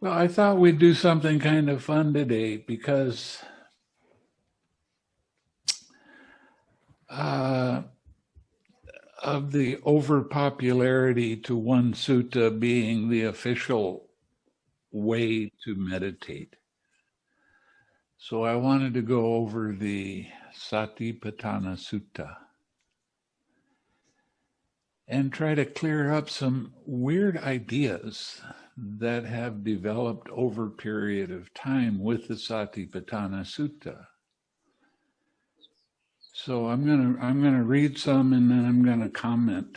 Well, I thought we'd do something kind of fun today because uh, of the overpopularity to one sutta being the official way to meditate. So I wanted to go over the Satipatthana Sutta and try to clear up some weird ideas that have developed over a period of time with the Satipatthana Sutta. So I'm gonna I'm gonna read some and then I'm gonna comment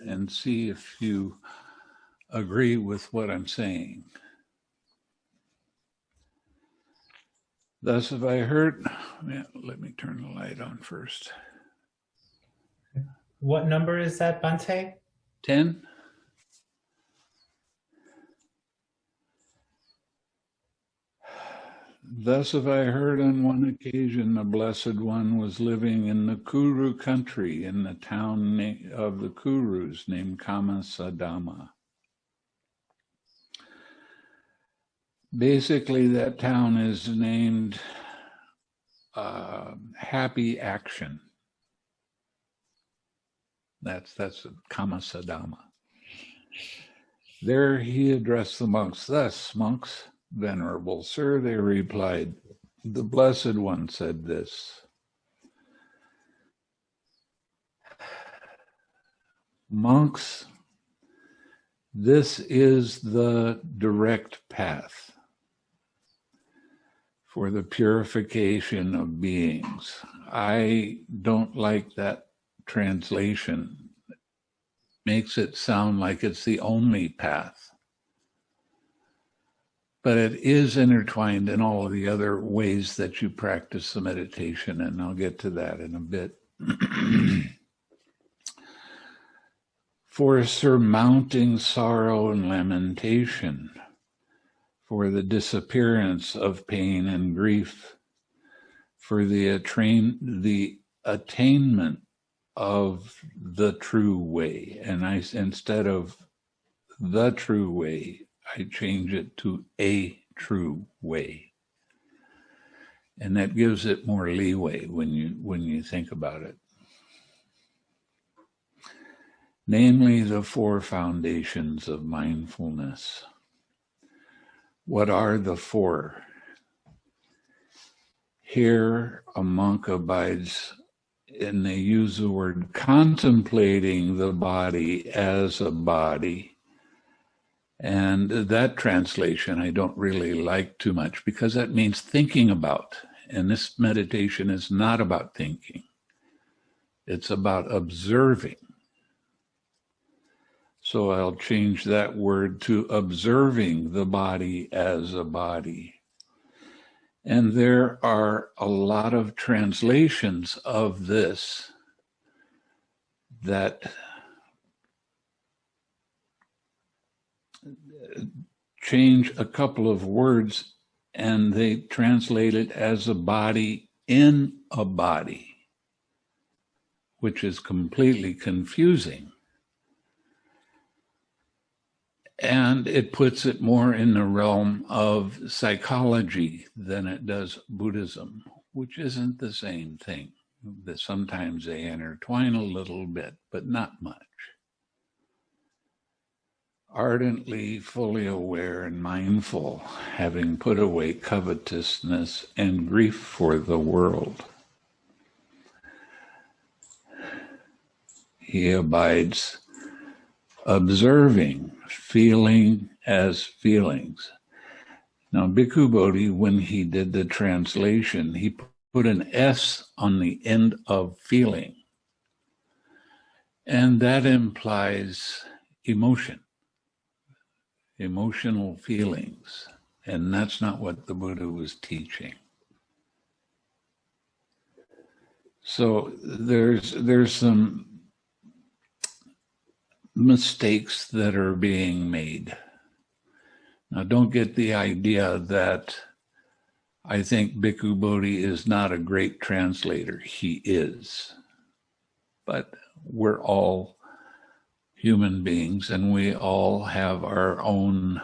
and see if you agree with what I'm saying. Thus have I heard. Yeah, let me turn the light on first. What number is that, Bhante? 10. Thus have I heard on one occasion the Blessed One was living in the Kuru country in the town of the Kurus named Kammasadhamma. Basically, that town is named uh, Happy Action. That's that's Kammasadhamma. There he addressed the monks thus, monks, venerable sir, they replied, the Blessed One said this. Monks, this is the direct path for the purification of beings. I don't like that translation. Makes it sound like it's the only path. But it is intertwined in all of the other ways that you practice the meditation, and I'll get to that in a bit. for surmounting sorrow and lamentation for the disappearance of pain and grief, for the, the attainment of the true way. And I, instead of the true way, I change it to a true way. And that gives it more leeway when you, when you think about it. Namely, the four foundations of mindfulness. What are the four? Here, a monk abides, and they use the word contemplating the body as a body. And that translation I don't really like too much because that means thinking about. And this meditation is not about thinking, it's about observing. So I'll change that word to observing the body as a body. And there are a lot of translations of this that change a couple of words and they translate it as a body in a body, which is completely confusing and it puts it more in the realm of psychology than it does Buddhism, which isn't the same thing. That sometimes they intertwine a little bit, but not much. Ardently, fully aware and mindful, having put away covetousness and grief for the world. He abides observing feeling as feelings. Now, Bhikkhu Bodhi, when he did the translation, he put an S on the end of feeling. And that implies emotion, emotional feelings. And that's not what the Buddha was teaching. So there's there's some mistakes that are being made. Now, don't get the idea that I think Bhikkhu Bodhi is not a great translator. He is. But we're all human beings and we all have our own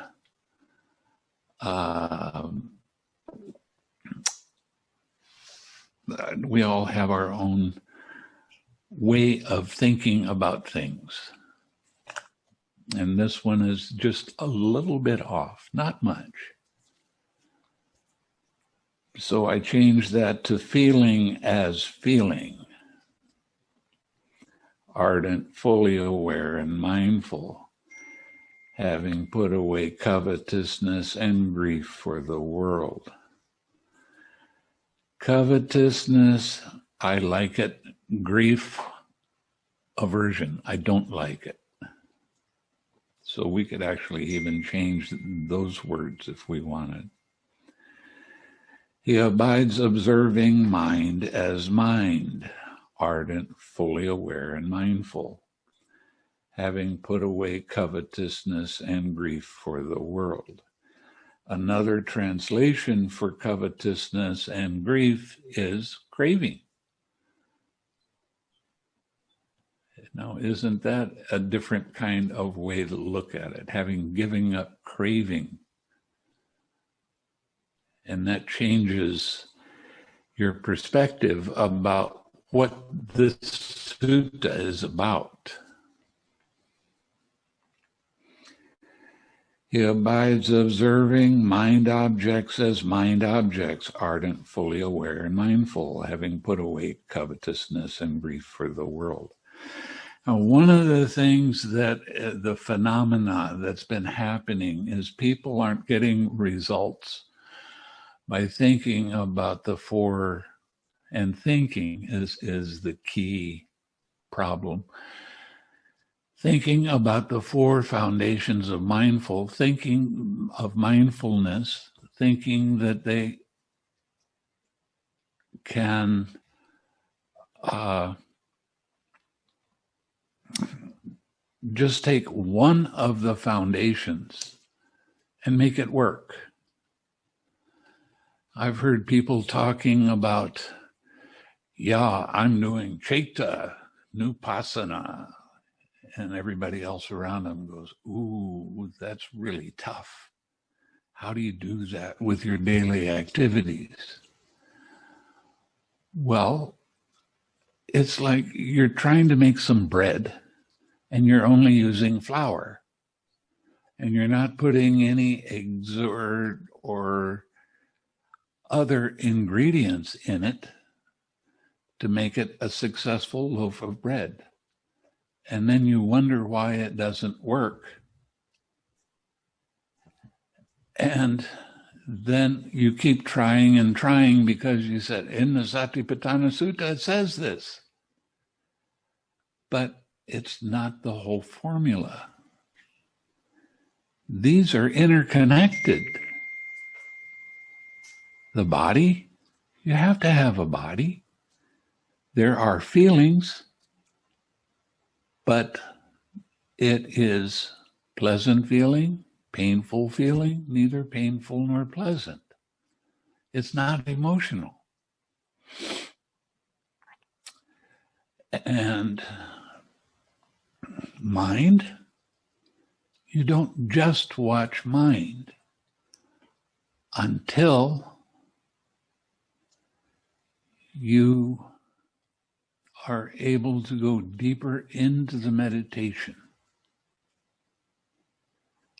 Um, we all have our own way of thinking about things. And this one is just a little bit off, not much. So I changed that to feeling as feeling. Ardent, fully aware, and mindful, having put away covetousness and grief for the world. Covetousness, I like it. Grief, aversion, I don't like it. So we could actually even change those words if we wanted. He abides observing mind as mind, ardent, fully aware, and mindful, having put away covetousness and grief for the world. Another translation for covetousness and grief is craving. Now, isn't that a different kind of way to look at it? Having giving up craving. And that changes your perspective about what this sutta is about. He abides observing mind objects as mind objects, ardent, fully aware, and mindful, having put away covetousness and grief for the world. Now, one of the things that uh, the phenomena that's been happening is people aren't getting results by thinking about the four, and thinking is, is the key problem thinking about the four foundations of mindful, thinking of mindfulness, thinking that they can uh, just take one of the foundations and make it work. I've heard people talking about, yeah, I'm doing Chaita, Nupassana, and everybody else around them goes, Ooh, that's really tough. How do you do that with your daily activities? Well, it's like you're trying to make some bread and you're only using flour and you're not putting any eggs or, or other ingredients in it to make it a successful loaf of bread and then you wonder why it doesn't work. And then you keep trying and trying because you said in the Satipatthana Sutta it says this. But it's not the whole formula. These are interconnected. The body, you have to have a body. There are feelings, but it is pleasant feeling, painful feeling, neither painful nor pleasant. It's not emotional. And mind, you don't just watch mind until you are able to go deeper into the meditation.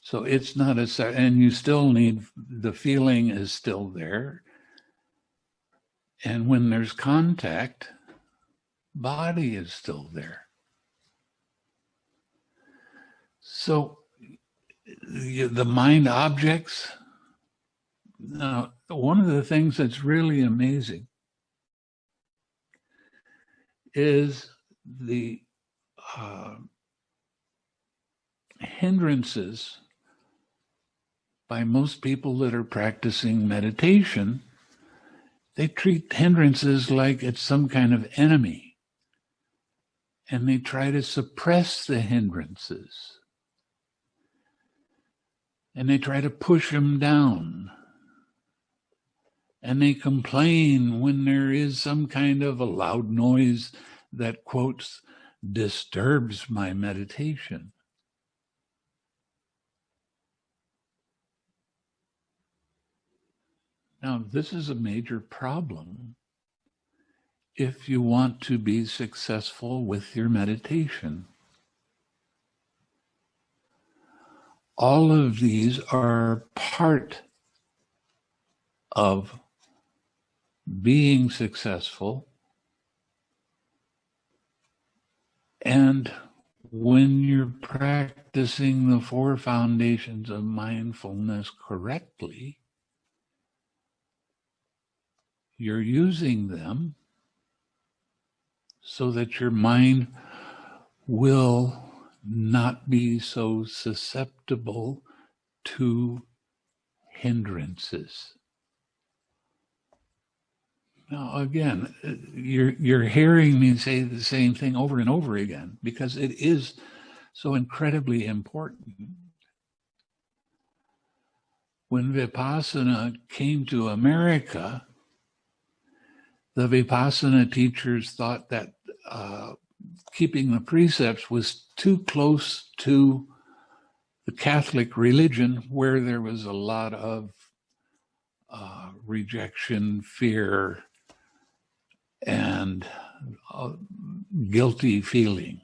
So it's not a, and you still need, the feeling is still there. And when there's contact, body is still there. So the mind objects, now, one of the things that's really amazing is the uh, hindrances by most people that are practicing meditation. They treat hindrances like it's some kind of enemy. And they try to suppress the hindrances. And they try to push them down and they complain when there is some kind of a loud noise that quotes disturbs my meditation. Now, this is a major problem if you want to be successful with your meditation. All of these are part of being successful. And when you're practicing the four foundations of mindfulness correctly, you're using them so that your mind will not be so susceptible to hindrances. Now, again, you're, you're hearing me say the same thing over and over again because it is so incredibly important. When Vipassana came to America, the Vipassana teachers thought that uh, keeping the precepts was too close to the Catholic religion, where there was a lot of uh, rejection, fear, and guilty feeling.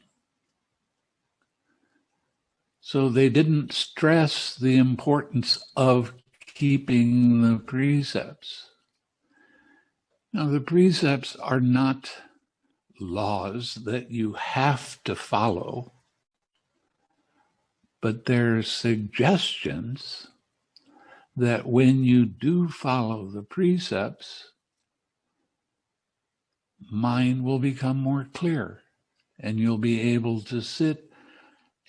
So they didn't stress the importance of keeping the precepts. Now, the precepts are not laws that you have to follow, but they're suggestions that when you do follow the precepts, mind will become more clear and you'll be able to sit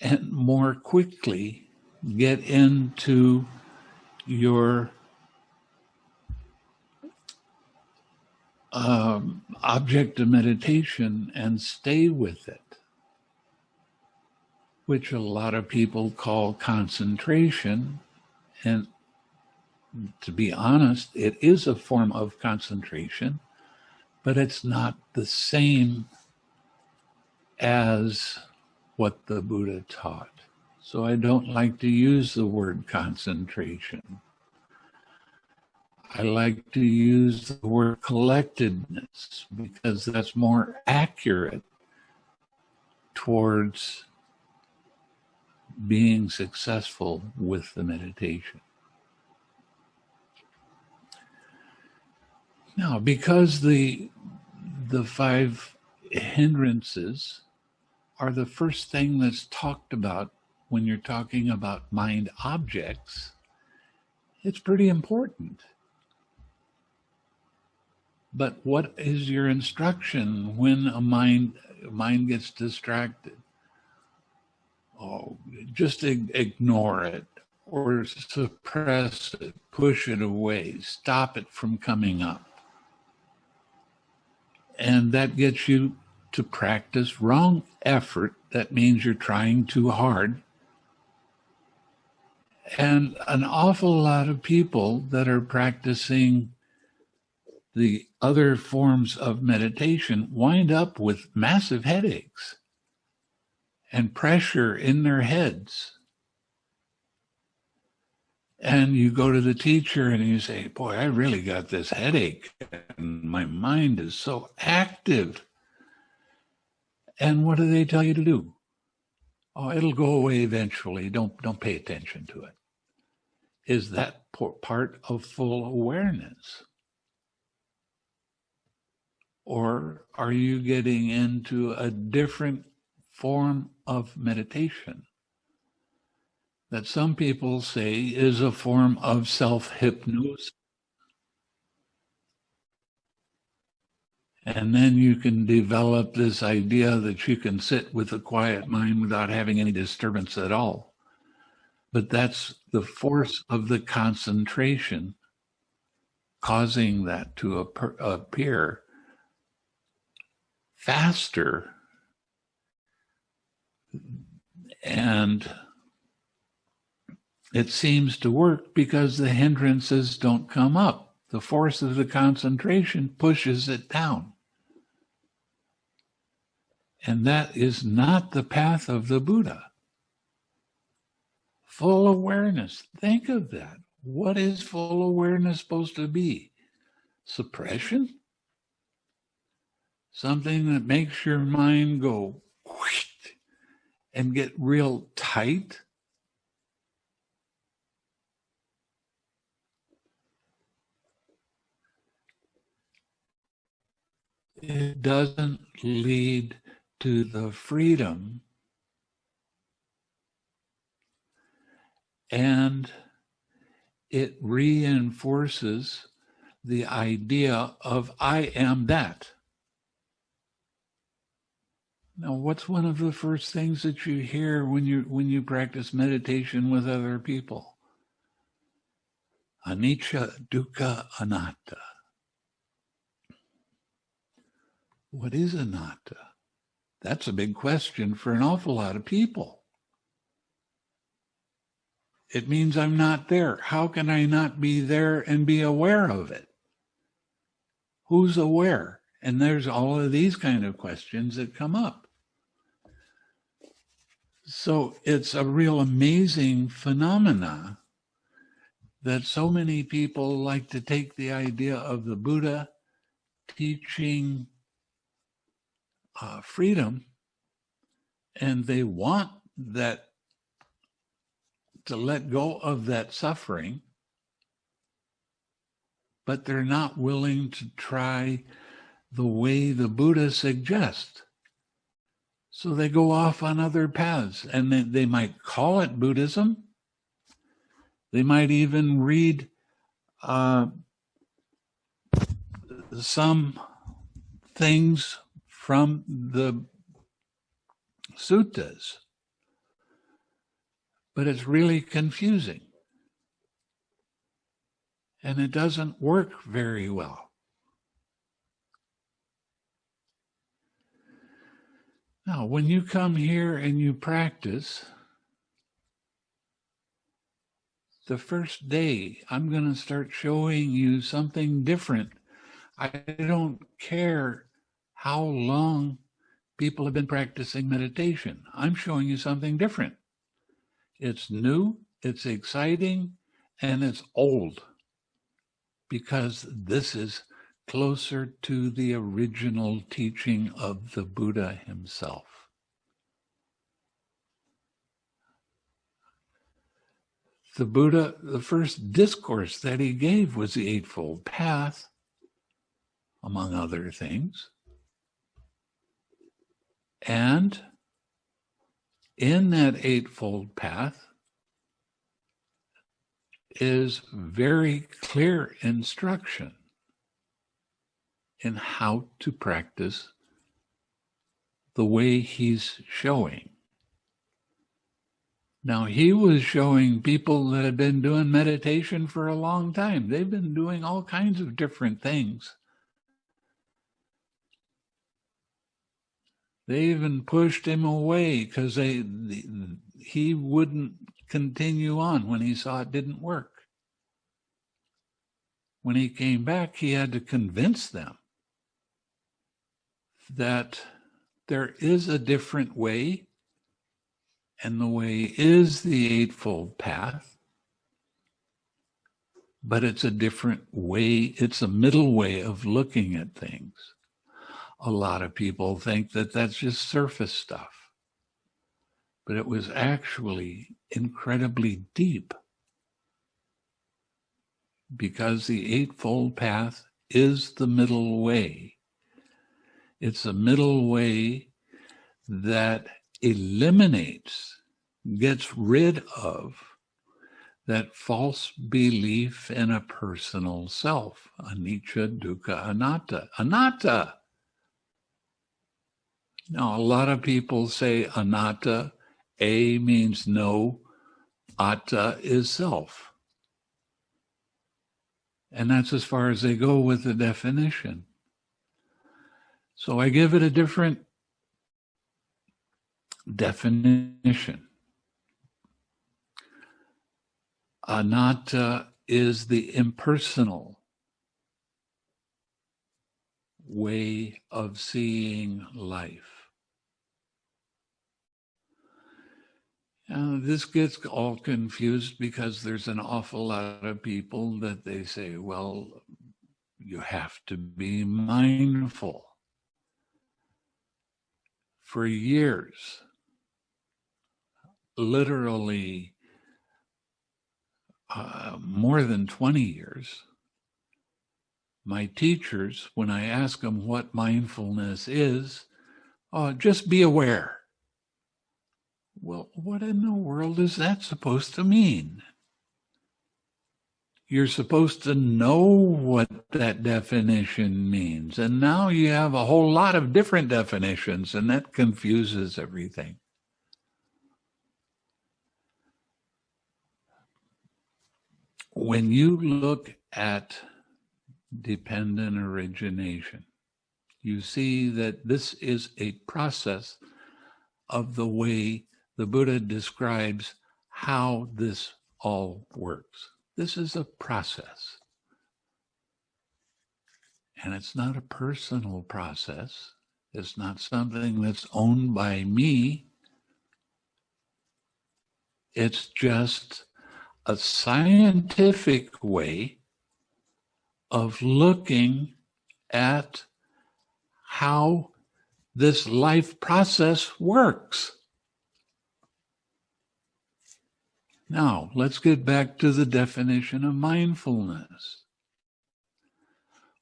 and more quickly get into your um, object of meditation and stay with it, which a lot of people call concentration. And to be honest, it is a form of concentration, but it's not the same as what the Buddha taught. So I don't like to use the word concentration. I like to use the word collectedness because that's more accurate towards being successful with the meditation. Now, because the the five hindrances are the first thing that's talked about when you're talking about mind objects, it's pretty important. But what is your instruction when a mind mind gets distracted? Oh, just ignore it or suppress it, push it away, stop it from coming up. And that gets you to practice wrong effort. That means you're trying too hard. And an awful lot of people that are practicing the other forms of meditation wind up with massive headaches and pressure in their heads. And you go to the teacher and you say, Boy, I really got this headache, and my mind is so active. And what do they tell you to do? Oh, it'll go away eventually. Don't don't pay attention to it. Is that part of full awareness? Or are you getting into a different form of meditation that some people say is a form of self hypnosis? And then you can develop this idea that you can sit with a quiet mind without having any disturbance at all. But that's the force of the concentration causing that to appear faster and it seems to work because the hindrances don't come up. The force of the concentration pushes it down. And that is not the path of the Buddha. Full awareness. Think of that. What is full awareness supposed to be? Suppression? Something that makes your mind go and get real tight? It doesn't lead to the freedom and it reinforces the idea of I am that. Now, what's one of the first things that you hear when you when you practice meditation with other people? Anicca, dukkha, anatta. What is anatta? That's a big question for an awful lot of people. It means I'm not there. How can I not be there and be aware of it? Who's aware? And there's all of these kind of questions that come up. So it's a real amazing phenomena that so many people like to take the idea of the Buddha teaching uh, freedom and they want that to let go of that suffering, but they're not willing to try the way the Buddha suggests. So they go off on other paths and they, they might call it Buddhism. They might even read uh, some things from the suttas but it's really confusing. And it doesn't work very well. Now, when you come here and you practice, the first day, I'm going to start showing you something different. I don't care how long people have been practicing meditation. I'm showing you something different. It's new, it's exciting, and it's old because this is closer to the original teaching of the Buddha himself. The Buddha, the first discourse that he gave was the Eightfold Path, among other things. And in that Eightfold Path is very clear instruction in how to practice the way he's showing. Now, he was showing people that had been doing meditation for a long time. They've been doing all kinds of different things. They even pushed him away because they he wouldn't continue on when he saw it didn't work. When he came back, he had to convince them that there is a different way, and the way is the Eightfold Path, but it's a different way, it's a middle way of looking at things a lot of people think that that's just surface stuff. But it was actually incredibly deep because the Eightfold Path is the middle way. It's a middle way that eliminates, gets rid of that false belief in a personal self, anicca, dukkha, anatta. Anatta now, a lot of people say anatta. A means no, atta is self. And that's as far as they go with the definition. So I give it a different definition. Anatta is the impersonal way of seeing life. Uh, this gets all confused because there's an awful lot of people that they say, well, you have to be mindful. For years, literally uh, more than 20 years, my teachers, when I ask them what mindfulness is, uh, just be aware. Well, what in the world is that supposed to mean? You're supposed to know what that definition means. And now you have a whole lot of different definitions, and that confuses everything. When you look at dependent origination, you see that this is a process of the way the Buddha describes how this all works. This is a process. And it's not a personal process. It's not something that's owned by me. It's just a scientific way of looking at how this life process works. Now, let's get back to the definition of mindfulness.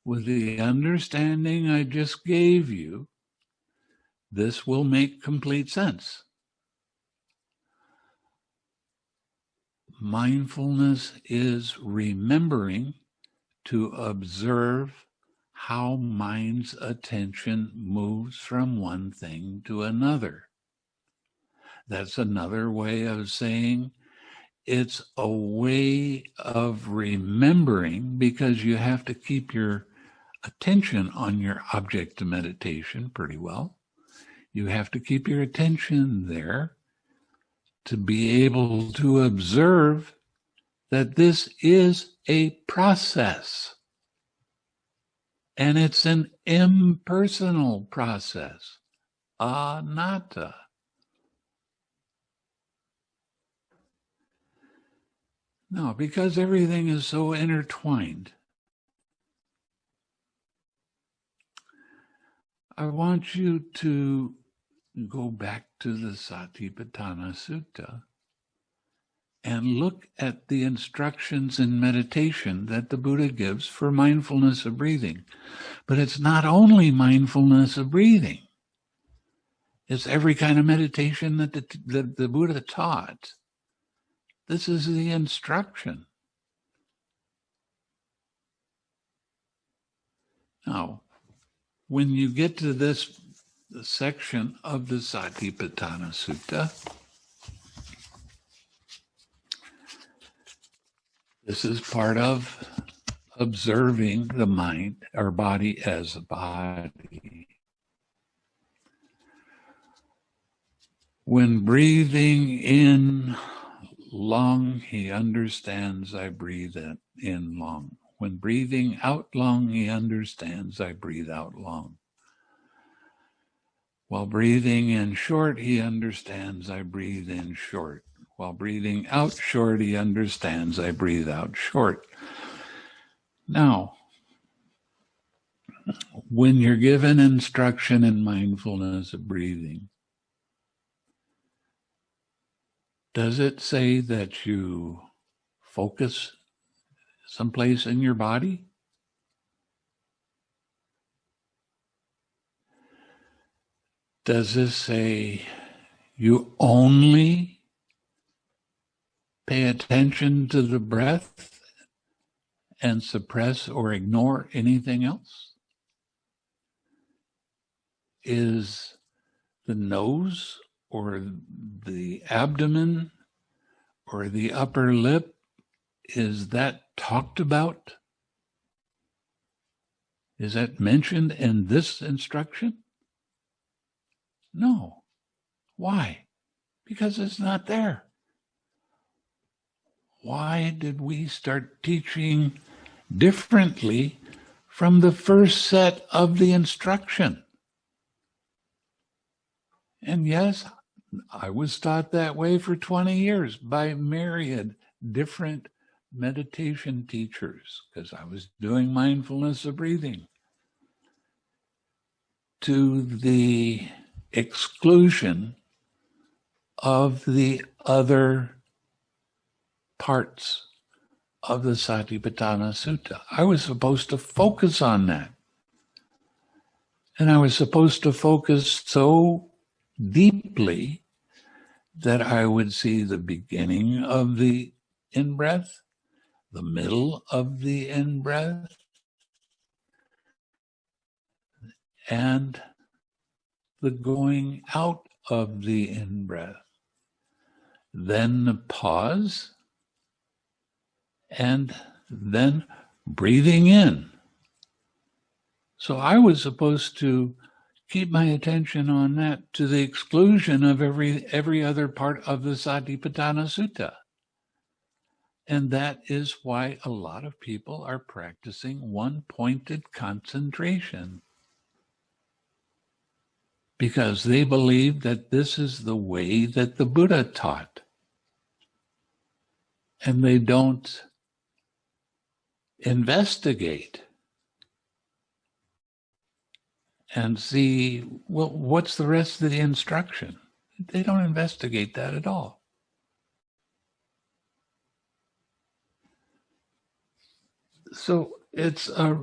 With the understanding I just gave you, this will make complete sense. Mindfulness is remembering to observe how mind's attention moves from one thing to another. That's another way of saying it's a way of remembering because you have to keep your attention on your object of meditation pretty well. You have to keep your attention there to be able to observe that this is a process. And it's an impersonal process, anatta. No, because everything is so intertwined. I want you to go back to the Satipatthana Sutta and look at the instructions in meditation that the Buddha gives for mindfulness of breathing. But it's not only mindfulness of breathing. It's every kind of meditation that the, that the Buddha taught. This is the instruction. Now, when you get to this section of the Satipatthana Sutta, this is part of observing the mind or body as a body. When breathing in long, he understands I breathe in long. When breathing out long, he understands I breathe out long. While breathing in short, he understands I breathe in short. While breathing out short, he understands I breathe out short. Now, when you're given instruction in mindfulness of breathing, Does it say that you focus someplace in your body? Does this say you only pay attention to the breath and suppress or ignore anything else? Is the nose or the abdomen or the upper lip, is that talked about? Is that mentioned in this instruction? No. Why? Because it's not there. Why did we start teaching differently from the first set of the instruction? And yes, I was taught that way for 20 years by myriad different meditation teachers because I was doing mindfulness of breathing to the exclusion of the other parts of the Satipatthana Sutta. I was supposed to focus on that. And I was supposed to focus so deeply that I would see the beginning of the in breath, the middle of the in breath, and the going out of the in breath. Then the pause, and then breathing in. So I was supposed to keep my attention on that to the exclusion of every every other part of the Satipatthana Sutta. And that is why a lot of people are practicing one pointed concentration. Because they believe that this is the way that the Buddha taught. And they don't investigate and see, well, what's the rest of the instruction? They don't investigate that at all. So it's a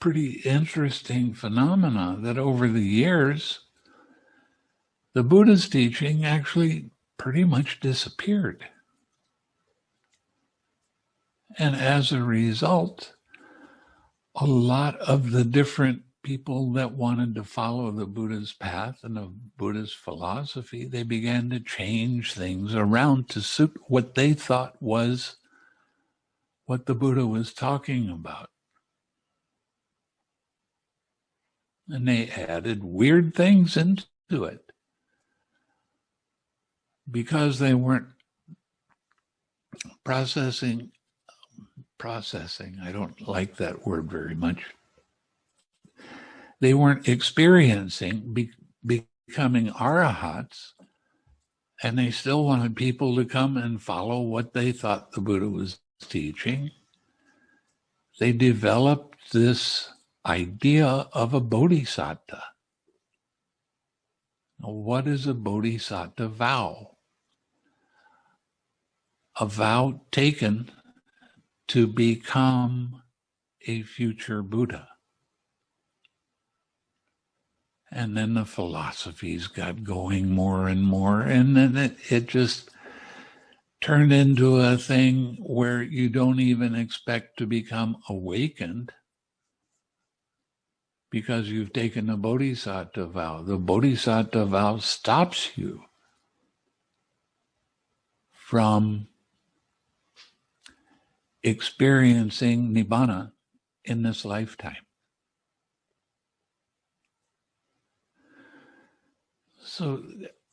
pretty interesting phenomena that over the years, the Buddha's teaching actually pretty much disappeared. And as a result, a lot of the different people that wanted to follow the Buddha's path and the Buddha's philosophy, they began to change things around to suit what they thought was what the Buddha was talking about. And they added weird things into it because they weren't processing processing. I don't like that word very much. They weren't experiencing be, becoming arahats, and they still wanted people to come and follow what they thought the Buddha was teaching. They developed this idea of a bodhisattva. Now, what is a bodhisattva vow? A vow taken to become a future Buddha. And then the philosophies got going more and more. And then it, it just turned into a thing where you don't even expect to become awakened because you've taken the bodhisattva vow. The bodhisattva vow stops you from experiencing nibbana in this lifetime. So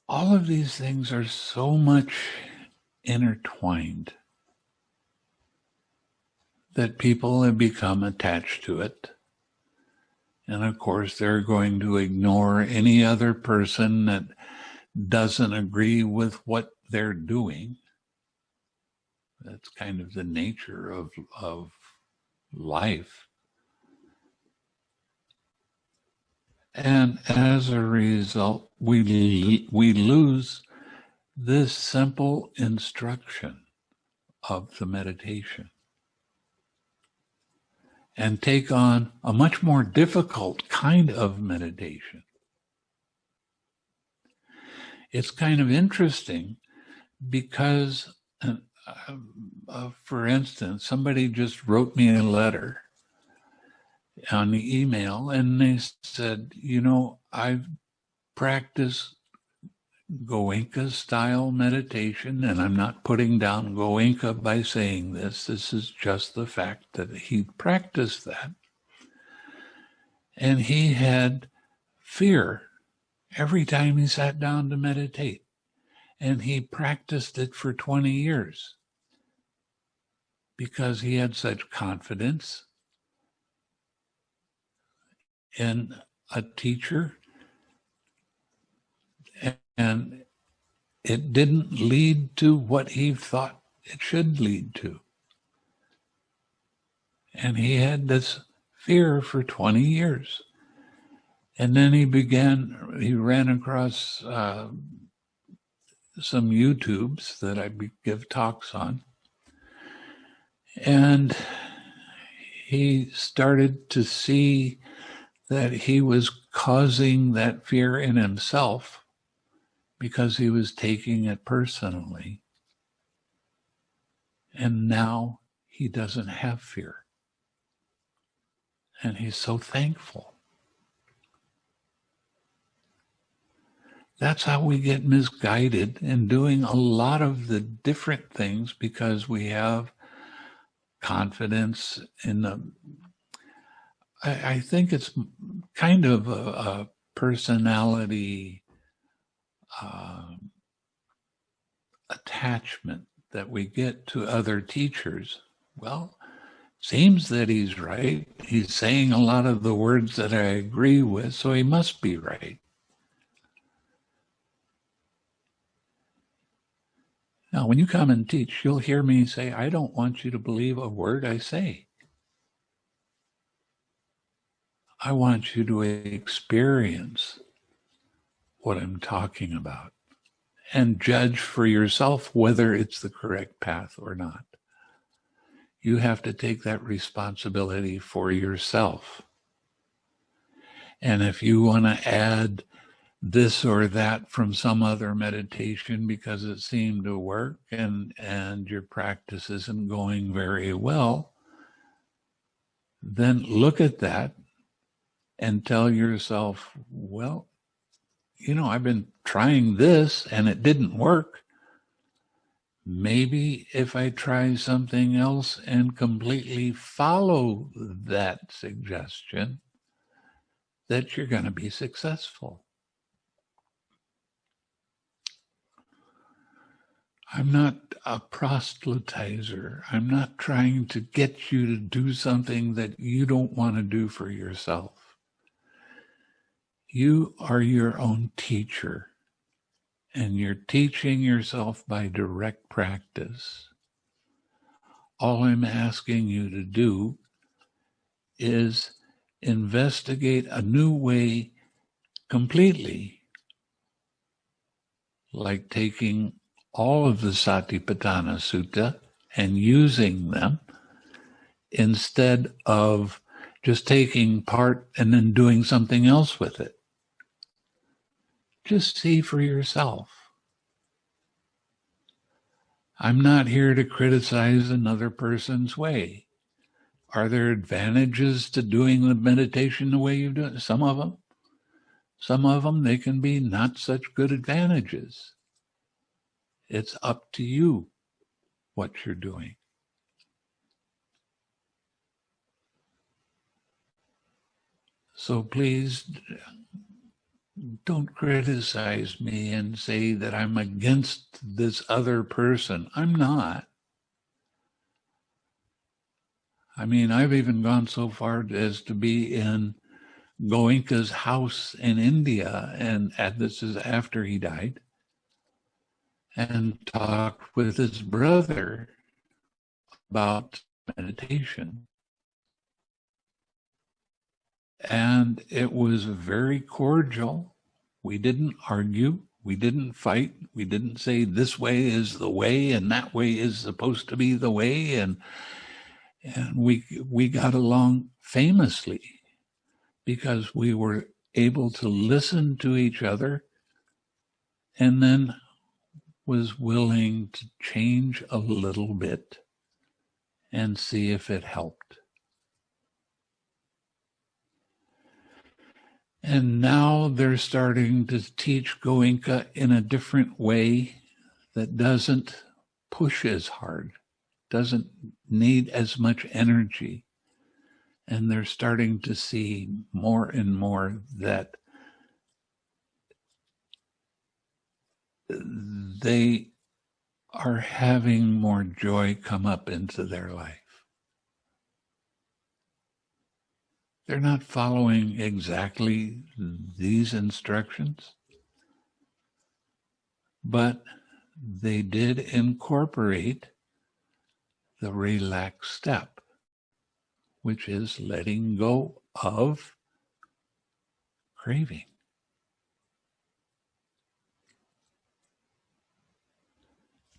all of these things are so much intertwined that people have become attached to it. And of course, they're going to ignore any other person that doesn't agree with what they're doing that's kind of the nature of, of life. And as a result, we, we lose this simple instruction of the meditation and take on a much more difficult kind of meditation. It's kind of interesting because uh, for instance, somebody just wrote me a letter on the email and they said, you know, I've practiced Goenka style meditation, and I'm not putting down Goenka by saying this. This is just the fact that he practiced that. And he had fear every time he sat down to meditate and he practiced it for 20 years because he had such confidence in a teacher and it didn't lead to what he thought it should lead to. And he had this fear for 20 years. And then he began, he ran across uh, some YouTubes that I give talks on. And he started to see that he was causing that fear in himself because he was taking it personally. And now he doesn't have fear. And he's so thankful. That's how we get misguided in doing a lot of the different things because we have confidence in the. I, I think it's kind of a, a personality uh, attachment that we get to other teachers. Well, seems that he's right. He's saying a lot of the words that I agree with, so he must be right. Now, when you come and teach, you'll hear me say, I don't want you to believe a word I say. I want you to experience what I'm talking about and judge for yourself whether it's the correct path or not. You have to take that responsibility for yourself. And if you want to add this or that from some other meditation because it seemed to work and and your practice isn't going very well then look at that and tell yourself well you know i've been trying this and it didn't work maybe if i try something else and completely follow that suggestion that you're going to be successful I'm not a proselytizer. I'm not trying to get you to do something that you don't want to do for yourself. You are your own teacher, and you're teaching yourself by direct practice. All I'm asking you to do is investigate a new way completely, like taking all of the Satipatthana Sutta and using them instead of just taking part and then doing something else with it. Just see for yourself. I'm not here to criticize another person's way. Are there advantages to doing the meditation the way you do it? Some of them. Some of them, they can be not such good advantages. It's up to you what you're doing. So please don't criticize me and say that I'm against this other person. I'm not. I mean, I've even gone so far as to be in Goenka's house in India, and, this is after he died and talked with his brother about meditation. And it was very cordial. We didn't argue. We didn't fight. We didn't say this way is the way and that way is supposed to be the way. And and we we got along famously because we were able to listen to each other and then was willing to change a little bit and see if it helped. And now they're starting to teach Goenka in a different way that doesn't push as hard, doesn't need as much energy. And they're starting to see more and more that they are having more joy come up into their life. They're not following exactly these instructions, but they did incorporate the relaxed step, which is letting go of craving.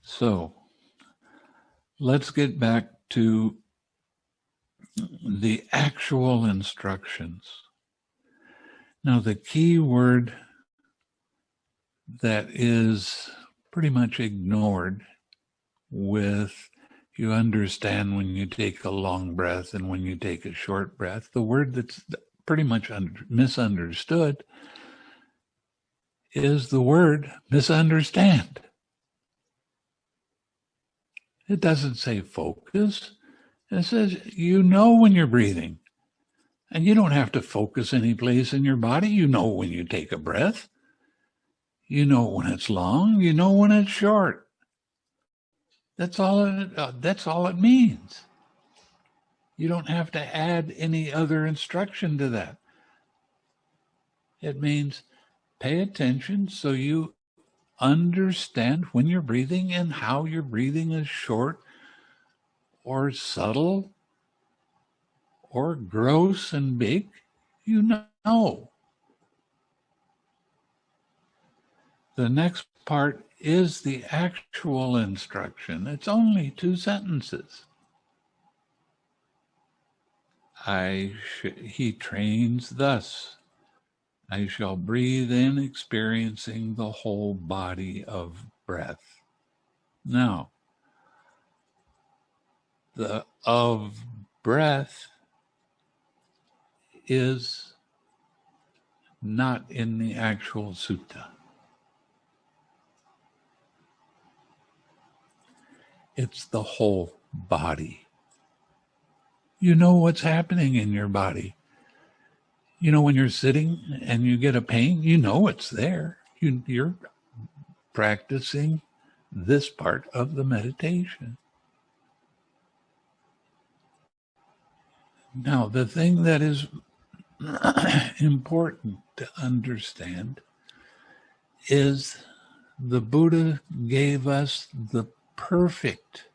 So let's get back to the actual instructions. Now, the key word that is pretty much ignored with you understand when you take a long breath and when you take a short breath. The word that's pretty much under, misunderstood is the word misunderstand. It doesn't say focus. It says you know when you're breathing. And you don't have to focus any place in your body. You know when you take a breath. You know when it's long. You know when it's short. That's all it, uh, that's all it means. You don't have to add any other instruction to that. It means pay attention so you understand when you're breathing and how your breathing is short or subtle or gross and big. You know. The next part is the actual instruction. It's only two sentences. I he trains thus. I shall breathe in, experiencing the whole body of breath. Now, the of breath is not in the actual sutta. It's the whole body. You know what's happening in your body. You know, when you're sitting and you get a pain, you know it's there. You, you're practicing this part of the meditation. Now, the thing that is important to understand is the Buddha gave us the perfect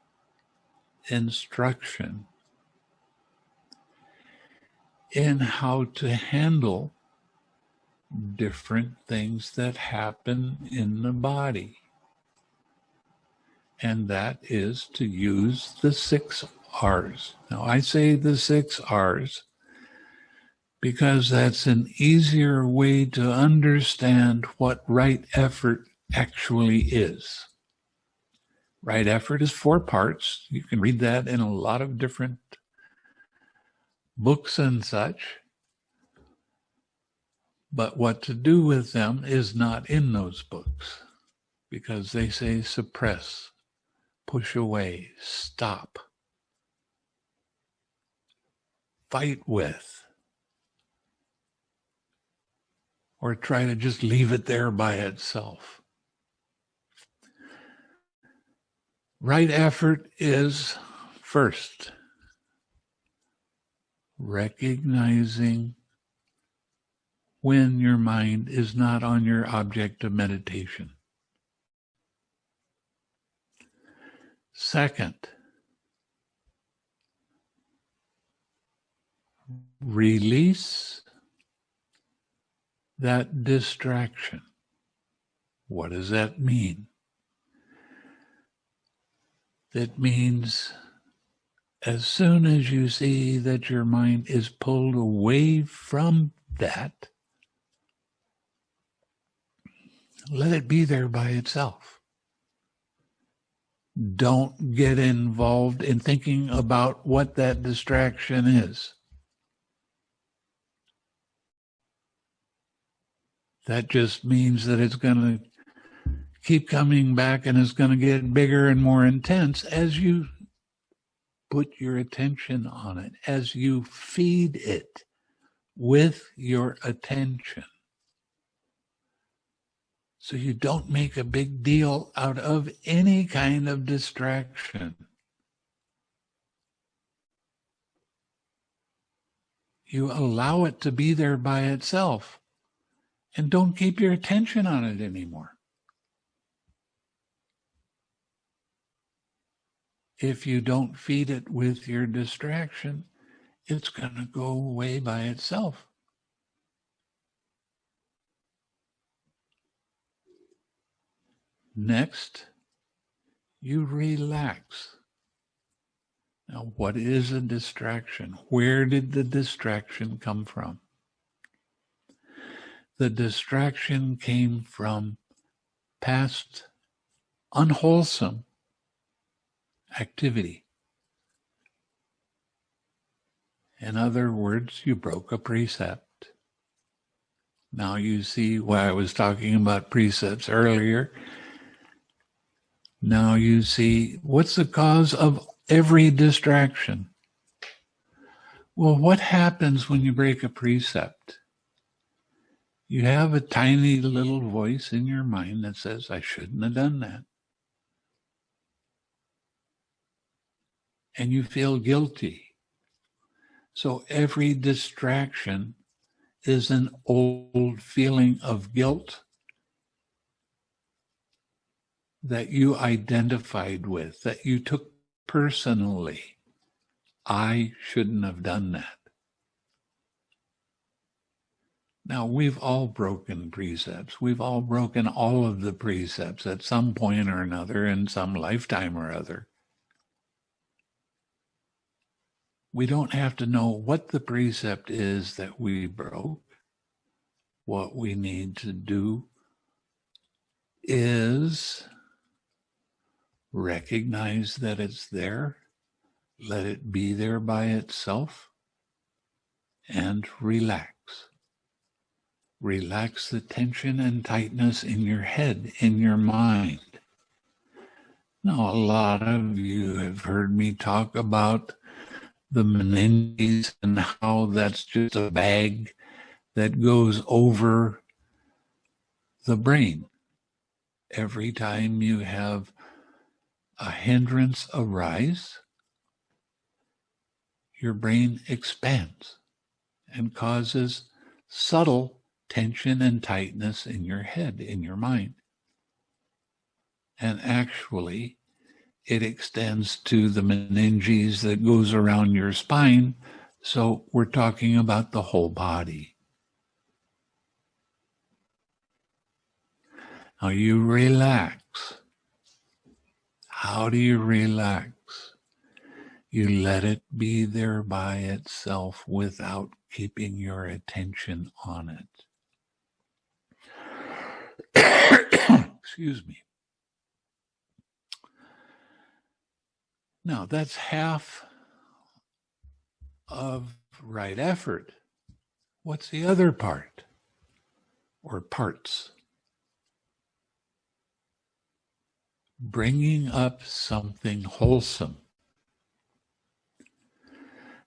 instruction in how to handle different things that happen in the body. And that is to use the six R's. Now, I say the six R's because that's an easier way to understand what right effort actually is. Right effort is four parts. You can read that in a lot of different books and such. But what to do with them is not in those books because they say suppress, push away, stop, fight with, or try to just leave it there by itself. Right effort is first recognizing when your mind is not on your object of meditation. Second, release that distraction. What does that mean? That means as soon as you see that your mind is pulled away from that, let it be there by itself. Don't get involved in thinking about what that distraction is. That just means that it's going to keep coming back and it's going to get bigger and more intense as you put your attention on it, as you feed it with your attention. So you don't make a big deal out of any kind of distraction. You allow it to be there by itself and don't keep your attention on it anymore. If you don't feed it with your distraction, it's going to go away by itself. Next, you relax. Now, what is a distraction? Where did the distraction come from? The distraction came from past unwholesome activity. In other words, you broke a precept. Now you see why I was talking about precepts earlier. Now you see what's the cause of every distraction? Well, what happens when you break a precept? You have a tiny little voice in your mind that says, I shouldn't have done that. And you feel guilty. So every distraction is an old feeling of guilt that you identified with, that you took personally. I shouldn't have done that. Now, we've all broken precepts. We've all broken all of the precepts at some point or another in some lifetime or other. We don't have to know what the precept is that we broke. What we need to do is recognize that it's there, let it be there by itself, and relax. Relax the tension and tightness in your head, in your mind. Now, a lot of you have heard me talk about the meninges and how that's just a bag that goes over the brain. Every time you have a hindrance arise, your brain expands and causes subtle tension and tightness in your head, in your mind. And actually, it extends to the meninges that goes around your spine. So we're talking about the whole body. Now you relax. How do you relax? You let it be there by itself without keeping your attention on it. Excuse me. Now, that's half of right effort. What's the other part or parts? Bringing up something wholesome.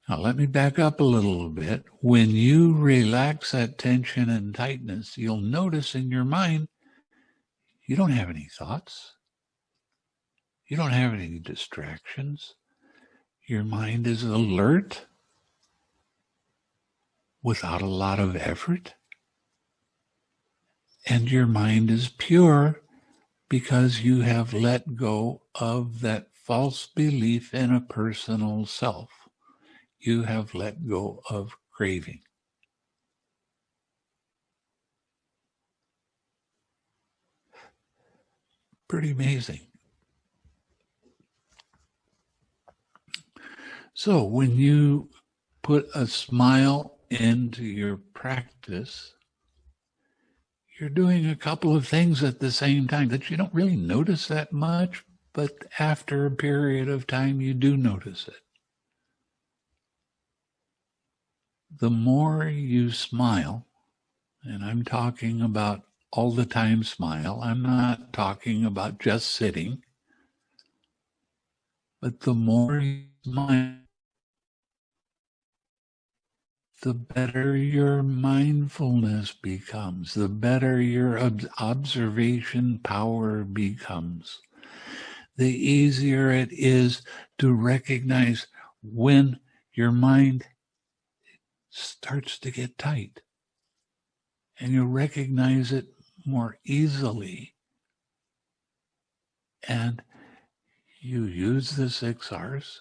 Now, let me back up a little bit. When you relax that tension and tightness, you'll notice in your mind you don't have any thoughts. You don't have any distractions. Your mind is alert without a lot of effort. And your mind is pure because you have let go of that false belief in a personal self. You have let go of craving. Pretty amazing. So when you put a smile into your practice, you're doing a couple of things at the same time that you don't really notice that much, but after a period of time, you do notice it. The more you smile, and I'm talking about all the time smile, I'm not talking about just sitting, but the more you smile, the better your mindfulness becomes, the better your ob- observation power becomes, the easier it is to recognize when your mind starts to get tight. And you recognize it more easily. And you use the six R's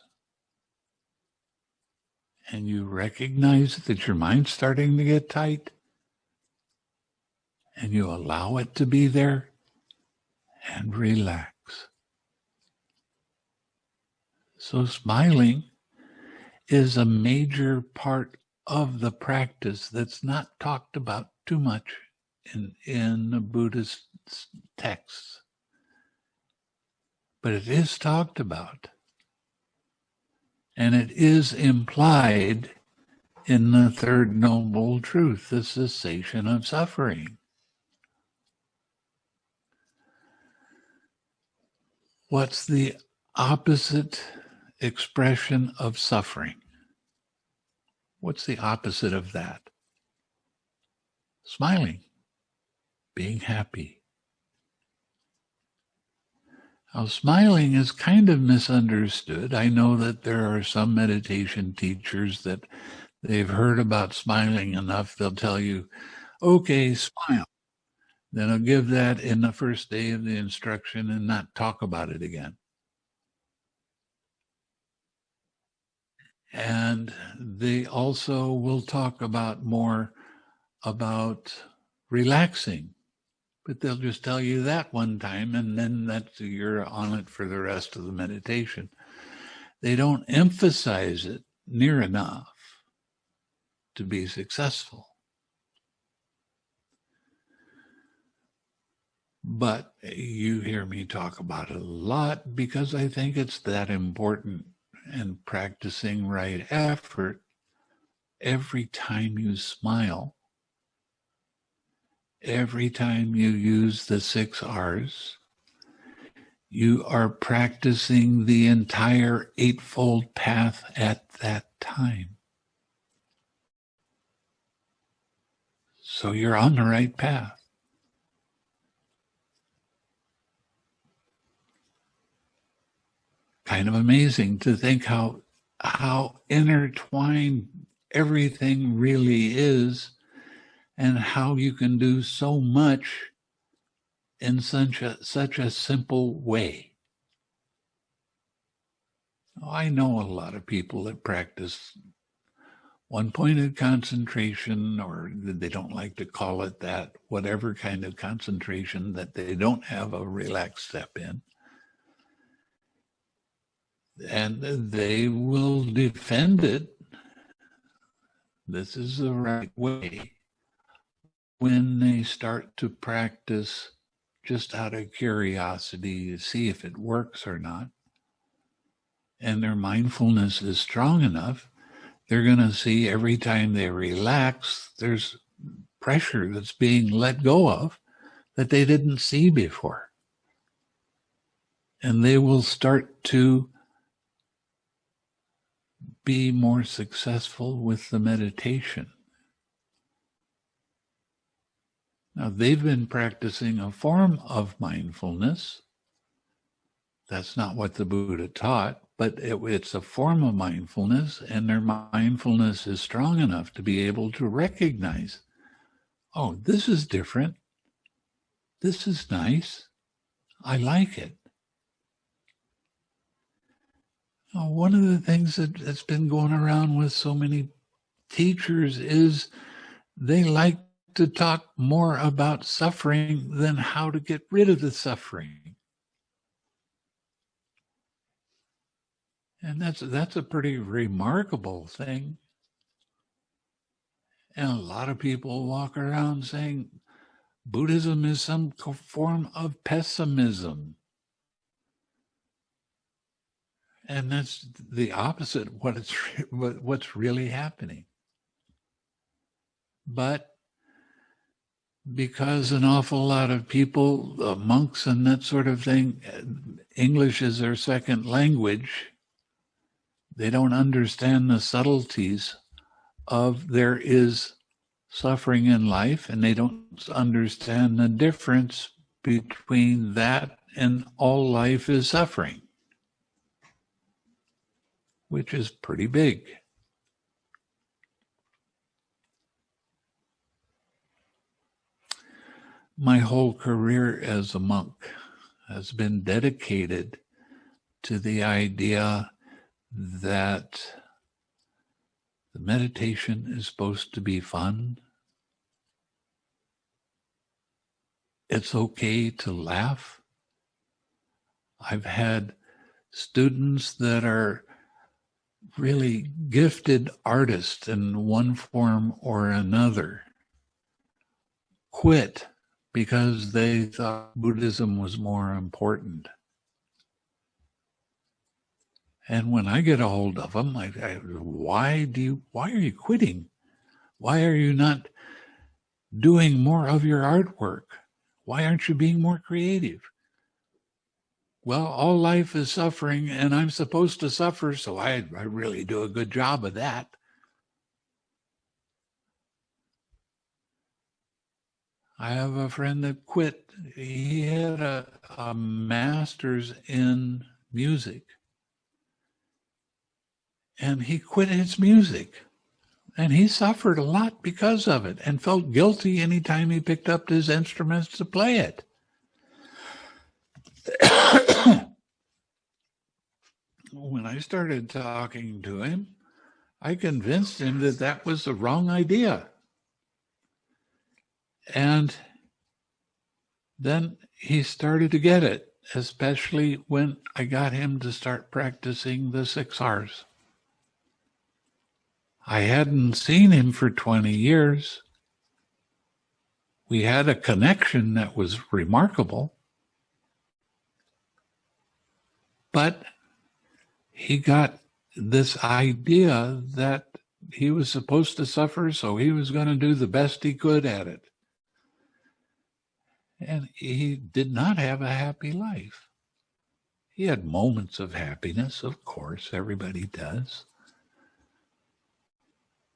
and you recognize that your mind's starting to get tight and you allow it to be there and relax. So smiling is a major part of the practice that's not talked about too much in, in the Buddhist texts. But it is talked about. And it is implied in the third noble truth, the cessation of suffering. What's the opposite expression of suffering? What's the opposite of that? Smiling, being happy. Now, smiling is kind of misunderstood. I know that there are some meditation teachers that they've heard about smiling enough, they'll tell you, okay, smile. Then I'll give that in the first day of the instruction and not talk about it again. And they also will talk about more about relaxing, but they'll just tell you that one time and then that's you're on it for the rest of the meditation. They don't emphasize it near enough to be successful. But you hear me talk about it a lot because I think it's that important and practicing right effort every time you smile, every time you use the six R's, you are practicing the entire Eightfold Path at that time. So you're on the right path. kind of amazing to think how how intertwined everything really is and how you can do so much in such a such a simple way. I know a lot of people that practice one pointed concentration, or they don't like to call it that, whatever kind of concentration that they don't have a relaxed step in and they will defend it. This is the right way. When they start to practice just out of curiosity to see if it works or not, and their mindfulness is strong enough, they're going to see every time they relax, there's pressure that's being let go of that they didn't see before. And they will start to be more successful with the meditation. Now, they've been practicing a form of mindfulness. That's not what the Buddha taught, but it, it's a form of mindfulness, and their mindfulness is strong enough to be able to recognize oh, this is different. This is nice. I like it. Uh, one of the things that, that's been going around with so many teachers is they like to talk more about suffering than how to get rid of the suffering. And that's that's a pretty remarkable thing. And a lot of people walk around saying Buddhism is some form of pessimism. and that's the opposite what it's what's really happening but because an awful lot of people uh, monks and that sort of thing english is their second language they don't understand the subtleties of there is suffering in life and they don't understand the difference between that and all life is suffering which is pretty big. My whole career as a monk has been dedicated to the idea that the meditation is supposed to be fun. It's okay to laugh. I've had students that are really gifted artists in one form or another quit because they thought Buddhism was more important. And when I get a hold of them, I, I, why do you, why are you quitting? Why are you not doing more of your artwork? Why aren't you being more creative? Well, all life is suffering and I'm supposed to suffer, so I, I really do a good job of that. I have a friend that quit. He had a, a master's in music and he quit his music. And he suffered a lot because of it and felt guilty anytime he picked up his instruments to play it. when I started talking to him, I convinced him that that was the wrong idea. And then he started to get it, especially when I got him to start practicing the six R's. I hadn't seen him for 20 years. We had a connection that was remarkable. But he got this idea that he was supposed to suffer, so he was going to do the best he could at it. And he did not have a happy life. He had moments of happiness, of course, everybody does.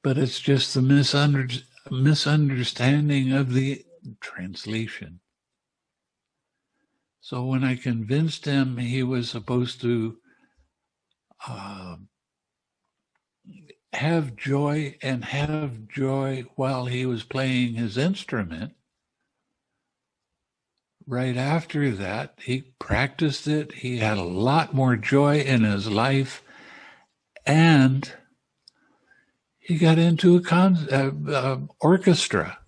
But it's just the misunder- misunderstanding of the translation. So when I convinced him he was supposed to uh, have joy and have joy while he was playing his instrument, right after that, he practiced it. He had a lot more joy in his life. And he got into a con- uh, uh, orchestra,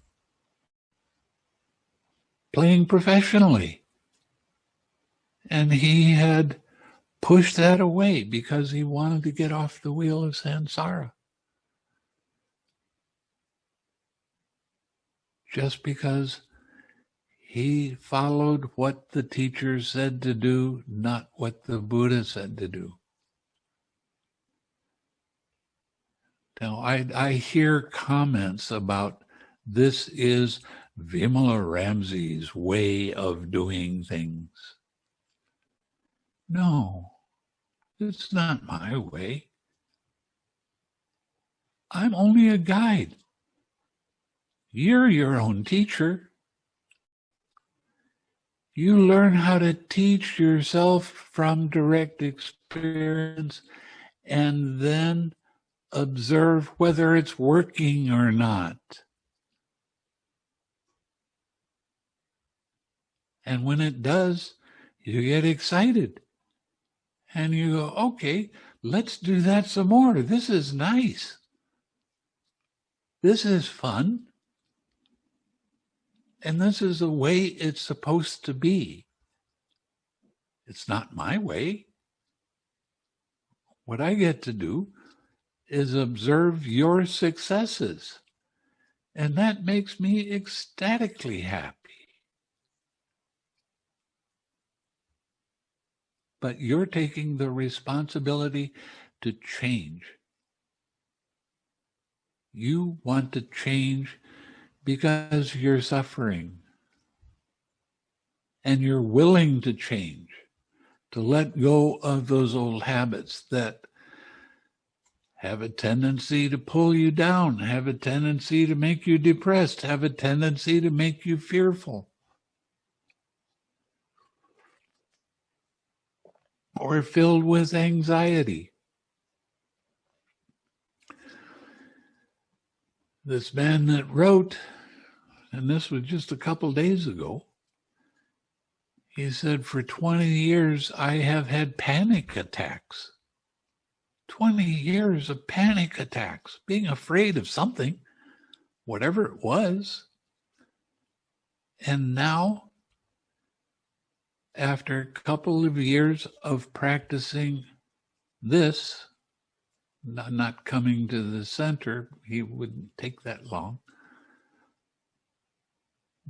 playing professionally. And he had pushed that away because he wanted to get off the wheel of samsara. Just because he followed what the teacher said to do, not what the Buddha said to do. Now, I, I hear comments about this is Vimalaramsi's way of doing things. No, it's not my way. I'm only a guide. You're your own teacher. You learn how to teach yourself from direct experience and then observe whether it's working or not. And when it does, you get excited. And you go, okay, let's do that some more. This is nice. This is fun. And this is the way it's supposed to be. It's not my way. What I get to do is observe your successes. And that makes me ecstatically happy. But you're taking the responsibility to change. You want to change because you're suffering and you're willing to change, to let go of those old habits that have a tendency to pull you down, have a tendency to make you depressed, have a tendency to make you fearful. Or filled with anxiety. This man that wrote and this was just a couple days ago, He said, For 20 years, I have had panic attacks. 20 years of panic attacks, being afraid of something, whatever it was. And now, after a couple of years of practicing this, not, not coming to the center, he wouldn't take that long.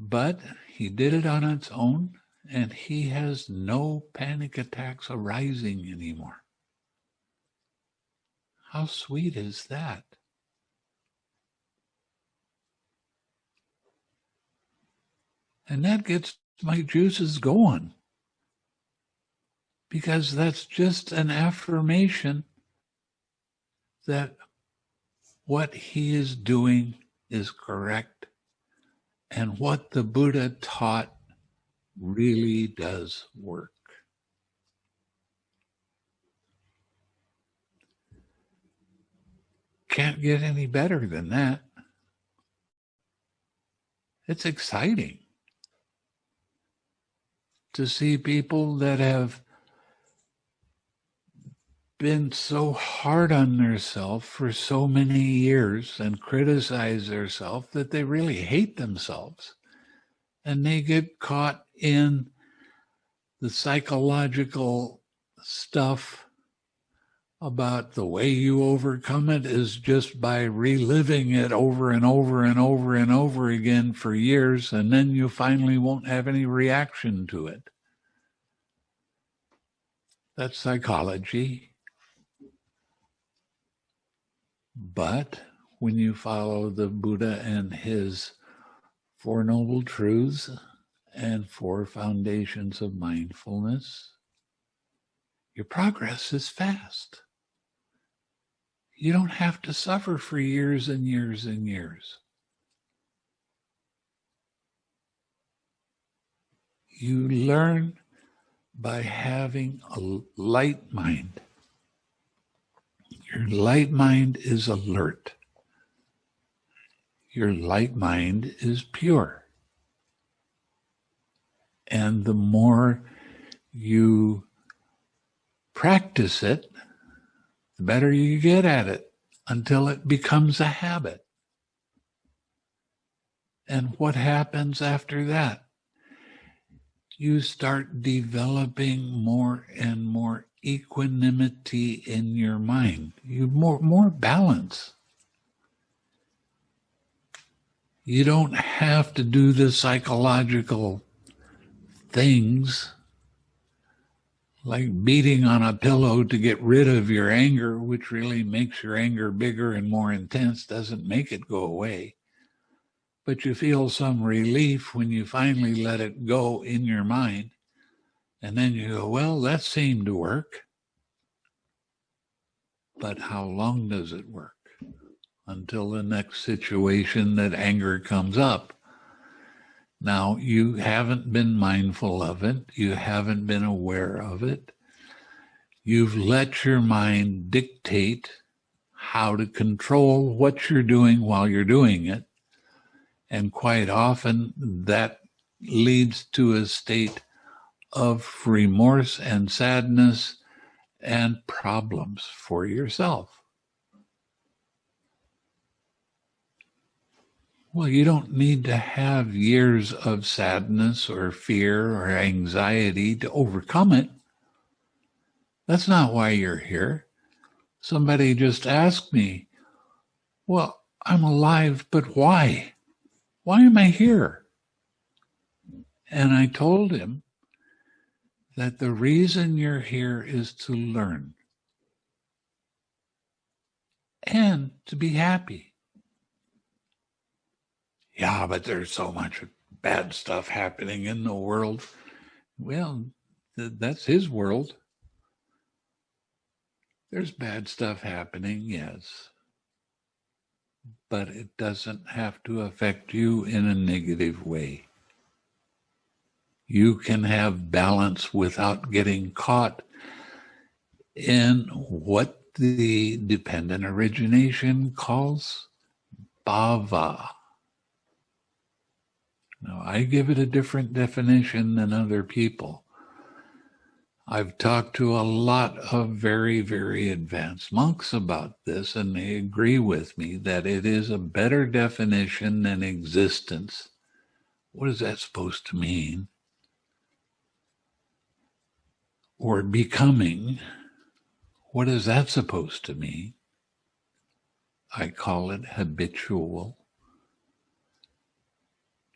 But he did it on its own and he has no panic attacks arising anymore. How sweet is that? And that gets my juices going because that's just an affirmation that what he is doing is correct and what the Buddha taught really does work. Can't get any better than that. It's exciting to see people that have been so hard on themselves for so many years and criticize themselves that they really hate themselves and they get caught in the psychological stuff about the way you overcome it is just by reliving it over and over and over and over again for years, and then you finally won't have any reaction to it. That's psychology. But when you follow the Buddha and his Four Noble Truths and Four Foundations of Mindfulness, your progress is fast. You don't have to suffer for years and years and years. You learn by having a light mind. Your light mind is alert your light mind is pure. And the more you practice it, the better you get at it until it becomes a habit. And what happens after that? You start developing more and more equanimity in your mind. You more more balance. You don't have to do the psychological things like beating on a pillow to get rid of your anger, which really makes your anger bigger and more intense, doesn't make it go away. But you feel some relief when you finally let it go in your mind. And then you go, well, that seemed to work. But how long does it work? until the next situation that anger comes up. Now, you haven't been mindful of it, you haven't been aware of it. You've let your mind dictate how to control what you're doing while you're doing it. And quite often that leads to a state of remorse and sadness and problems for yourself. Well, you don't need to have years of sadness or fear or anxiety to overcome it. That's not why you're here. Somebody just asked me, Well, I'm alive, but why? Why am I here? And I told him that the reason you're here is to learn and to be happy yeah, but there's so much bad stuff happening in the world. Well, th- that's his world. There's bad stuff happening, yes. But it doesn't have to affect you in a negative way. You can have balance without getting caught in what the dependent origination calls bhava. Now, I give it a different definition than other people. I've talked to a lot of very, very advanced monks about this, and they agree with me that it is a better definition than existence. What is that supposed to mean? Or becoming. What is that supposed to mean? I call it habitual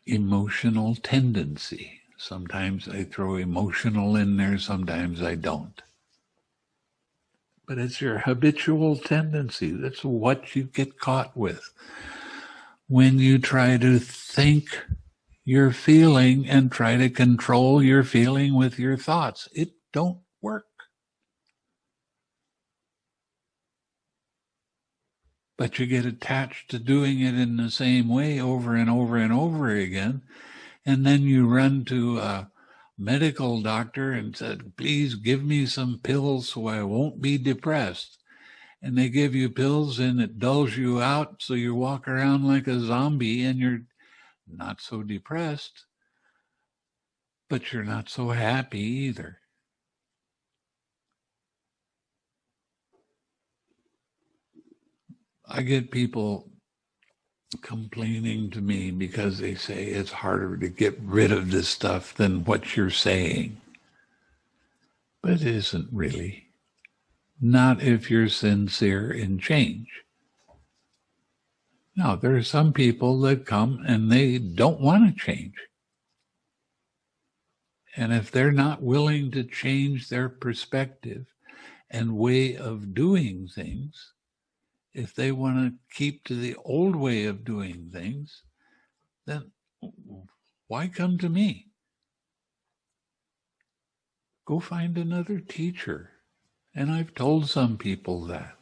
emotional tendency. Sometimes I throw emotional in there, sometimes I don't. But it's your habitual tendency. That's what you get caught with. When you try to think your feeling and try to control your feeling with your thoughts, it don't work. But you get attached to doing it in the same way over and over and over again and then you run to a medical doctor and said, please give me some pills so I won't be depressed. And they give you pills and it dulls you out. So you walk around like a zombie and you're not so depressed, but you're not so happy either. I get people complaining to me because they say it's harder to get rid of this stuff than what you're saying. But it isn't really. Not if you're sincere in change. Now, there are some people that come and they don't want to change. And if they're not willing to change their perspective and way of doing things, if they want to keep to the old way of doing things, then why come to me? Go find another teacher. And I've told some people that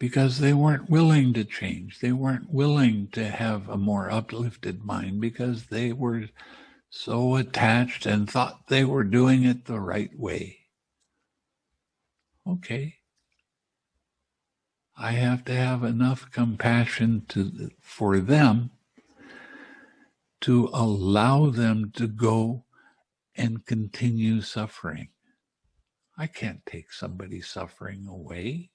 because they weren't willing to change. They weren't willing to have a more uplifted mind because they were so attached and thought they were doing it the right way. Okay, I have to have enough compassion to, for them to allow them to go and continue suffering. I can't take somebody's suffering away.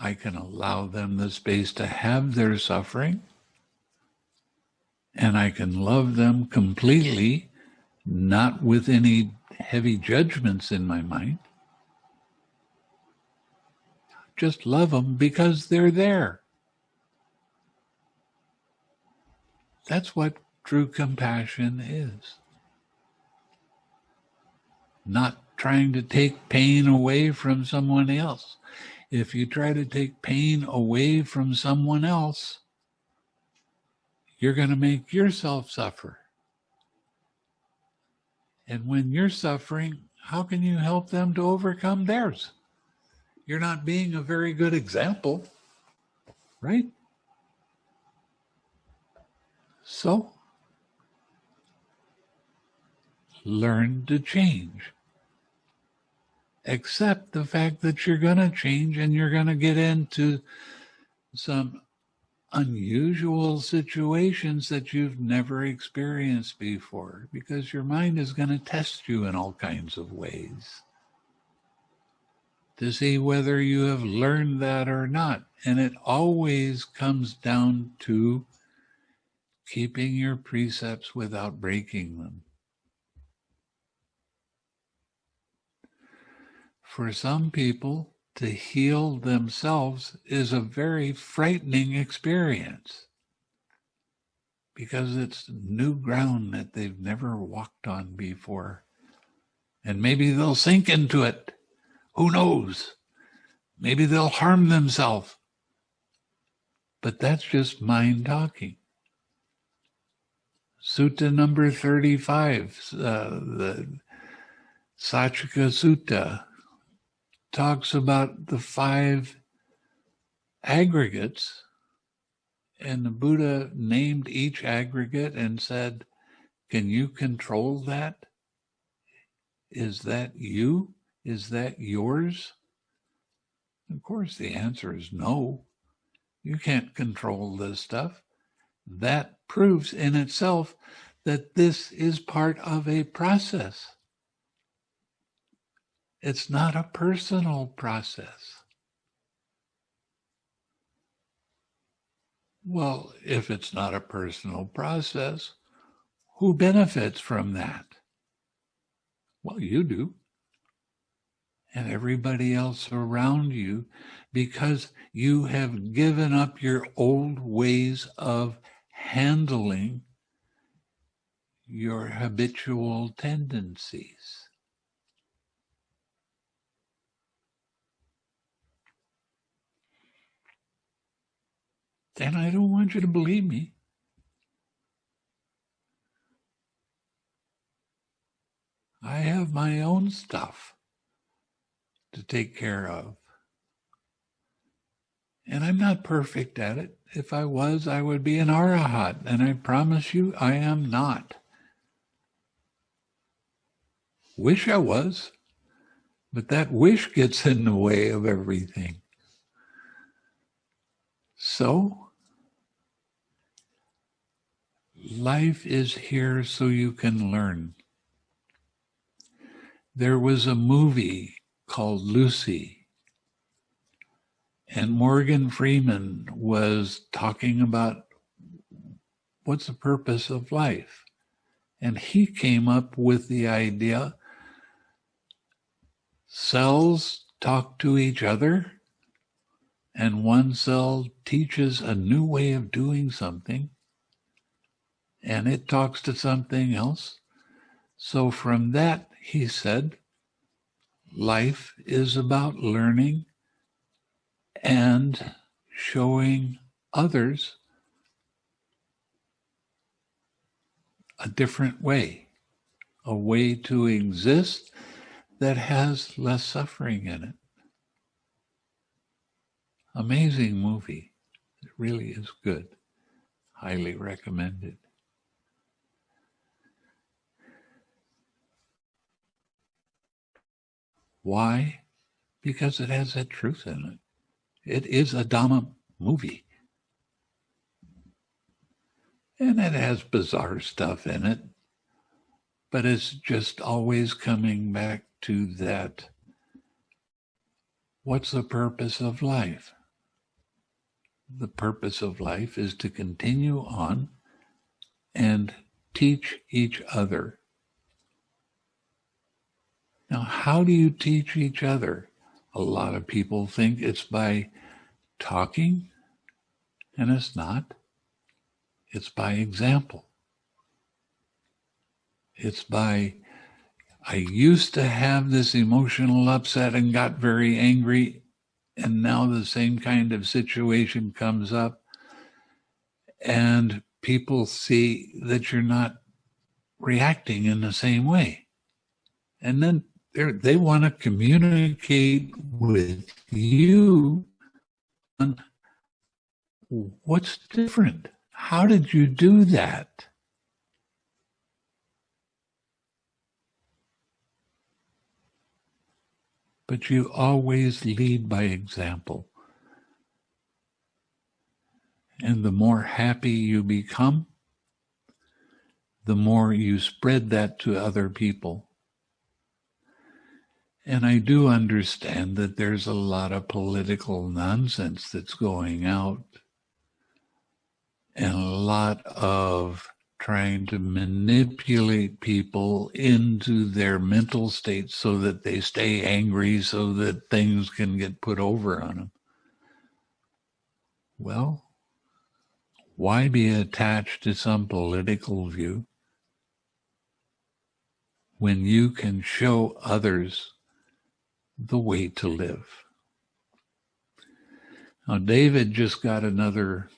I can allow them the space to have their suffering, and I can love them completely, not with any heavy judgments in my mind just love them because they're there. That's what true compassion is. Not trying to take pain away from someone else. If you try to take pain away from someone else, you're going to make yourself suffer. And when you're suffering, how can you help them to overcome theirs? You're not being a very good example, right? So, learn to change. Accept the fact that you're going to change and you're going to get into some unusual situations that you've never experienced before because your mind is going to test you in all kinds of ways to see whether you have learned that or not. And it always comes down to keeping your precepts without breaking them. For some people, to heal themselves is a very frightening experience because it's new ground that they've never walked on before. And maybe they'll sink into it who knows? Maybe they'll harm themselves. But that's just mind talking. Sutta number 35, uh, the Saccaka Sutta, talks about the five aggregates. And the Buddha named each aggregate and said, Can you control that? Is that you? Is that yours? Of course, the answer is no. You can't control this stuff. That proves in itself that this is part of a process. It's not a personal process. Well, if it's not a personal process, who benefits from that? Well, you do. And everybody else around you, because you have given up your old ways of handling your habitual tendencies. And I don't want you to believe me. I have my own stuff to take care of. And I'm not perfect at it. If I was, I would be an arahat. And I promise you, I am not. Wish I was, but that wish gets in the way of everything. So, life is here so you can learn. There was a movie called Lucy, and Morgan Freeman was talking about what's the purpose of life. And he came up with the idea cells talk to each other, and one cell teaches a new way of doing something, and it talks to something else. So from that, he said, life is about learning and showing others a different way, a way to exist that has less suffering in it. Amazing movie. It really is good. Highly recommended. Why? Because it has that truth in it. It is a Dhamma movie. And it has bizarre stuff in it, but it's just always coming back to that. What's the purpose of life? The purpose of life is to continue on and teach each other. Now, how do you teach each other? A lot of people think it's by talking, and it's not. It's by example. It's by I used to have this emotional upset and got very angry, and now the same kind of situation comes up, and people see that you're not reacting in the same way. And then they want to communicate with you on what's different. How did you do that? but you always lead by example. And the more happy you become, the more you spread that to other people. And I do understand that there's a lot of political nonsense that's going out and a lot of trying to manipulate people into their mental state so that they stay angry so that things can get put over on them. Well, why be attached to some political view when you can show others the way to live? Now, David just got another,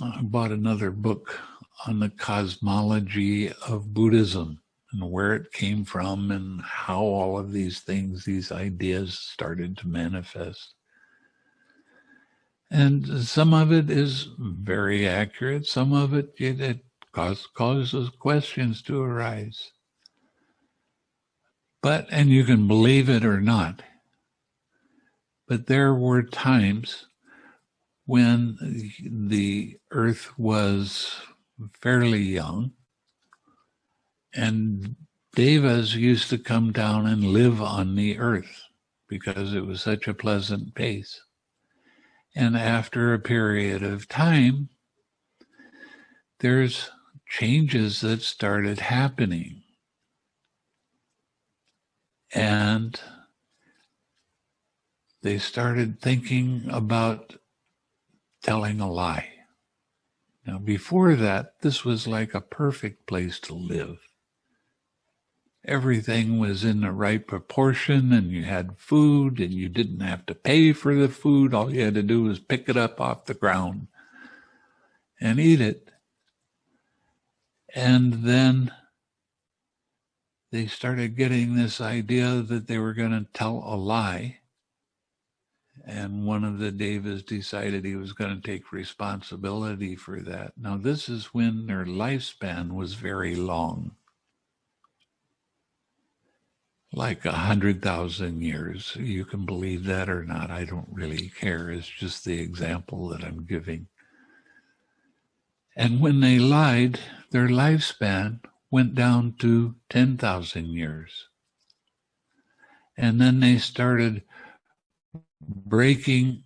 uh, bought another book on the cosmology of Buddhism and where it came from and how all of these things, these ideas started to manifest. And some of it is very accurate. Some of it, it, it causes questions to arise. But, and you can believe it or not, but there were times when the earth was fairly young and devas used to come down and live on the earth because it was such a pleasant place. And after a period of time, there's changes that started happening. And they started thinking about telling a lie. Now, before that, this was like a perfect place to live. Everything was in the right proportion, and you had food, and you didn't have to pay for the food. All you had to do was pick it up off the ground and eat it. And then they started getting this idea that they were going to tell a lie and one of the Devas decided he was going to take responsibility for that. Now, this is when their lifespan was very long, like a hundred thousand years. You can believe that or not. I don't really care. It's just the example that I'm giving. And when they lied, their lifespan went down to 10,000 years. And then they started breaking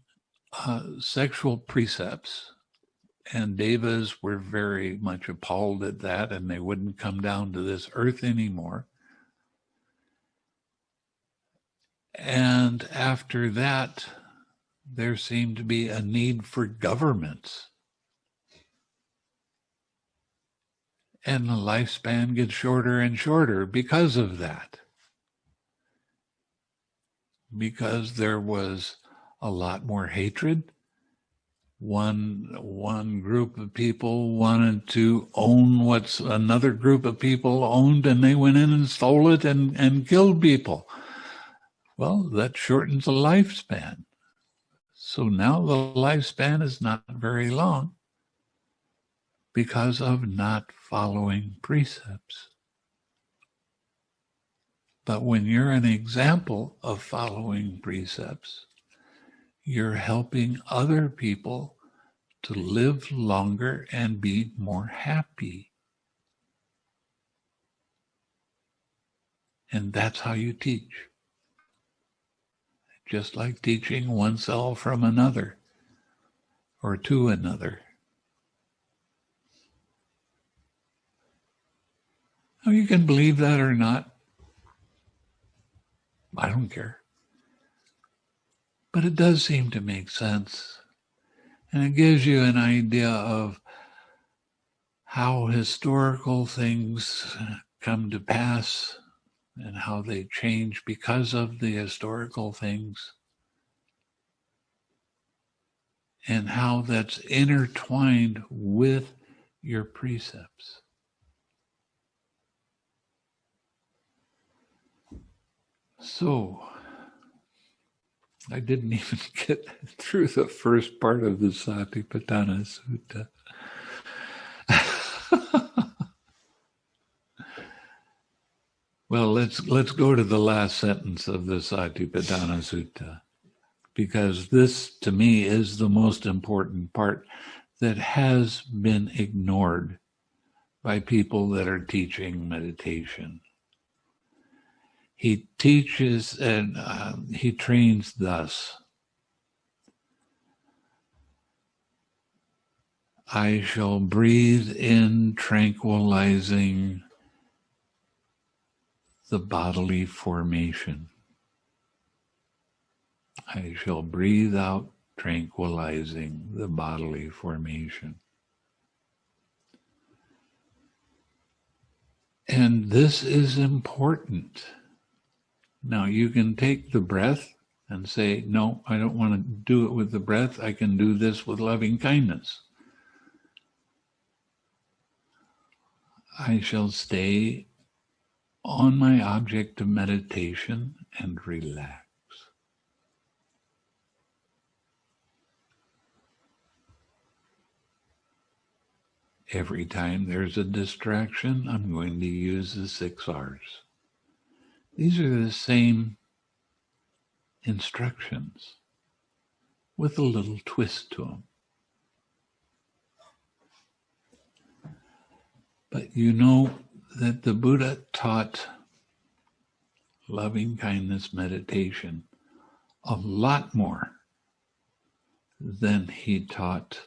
uh, sexual precepts. And devas were very much appalled at that, and they wouldn't come down to this earth anymore. And after that, there seemed to be a need for governments. And the lifespan gets shorter and shorter because of that because there was a lot more hatred. One one group of people wanted to own what another group of people owned, and they went in and stole it and, and killed people. Well, that shortens the lifespan. So now the lifespan is not very long because of not following precepts. But when you're an example of following precepts, you're helping other people to live longer and be more happy. And that's how you teach. Just like teaching one cell from another or to another. Now, you can believe that or not. I don't care. But it does seem to make sense. And it gives you an idea of how historical things come to pass and how they change because of the historical things and how that's intertwined with your precepts. So, I didn't even get through the first part of the Satipatthana Sutta. well, let's let's go to the last sentence of the Satipatthana Sutta, because this, to me, is the most important part that has been ignored by people that are teaching meditation he teaches and uh, he trains thus. I shall breathe in tranquilizing the bodily formation. I shall breathe out tranquilizing the bodily formation. And this is important. Now you can take the breath and say, no, I don't want to do it with the breath. I can do this with loving kindness. I shall stay on my object of meditation and relax. Every time there's a distraction, I'm going to use the six R's. These are the same instructions with a little twist to them. But you know that the Buddha taught loving kindness meditation a lot more than he taught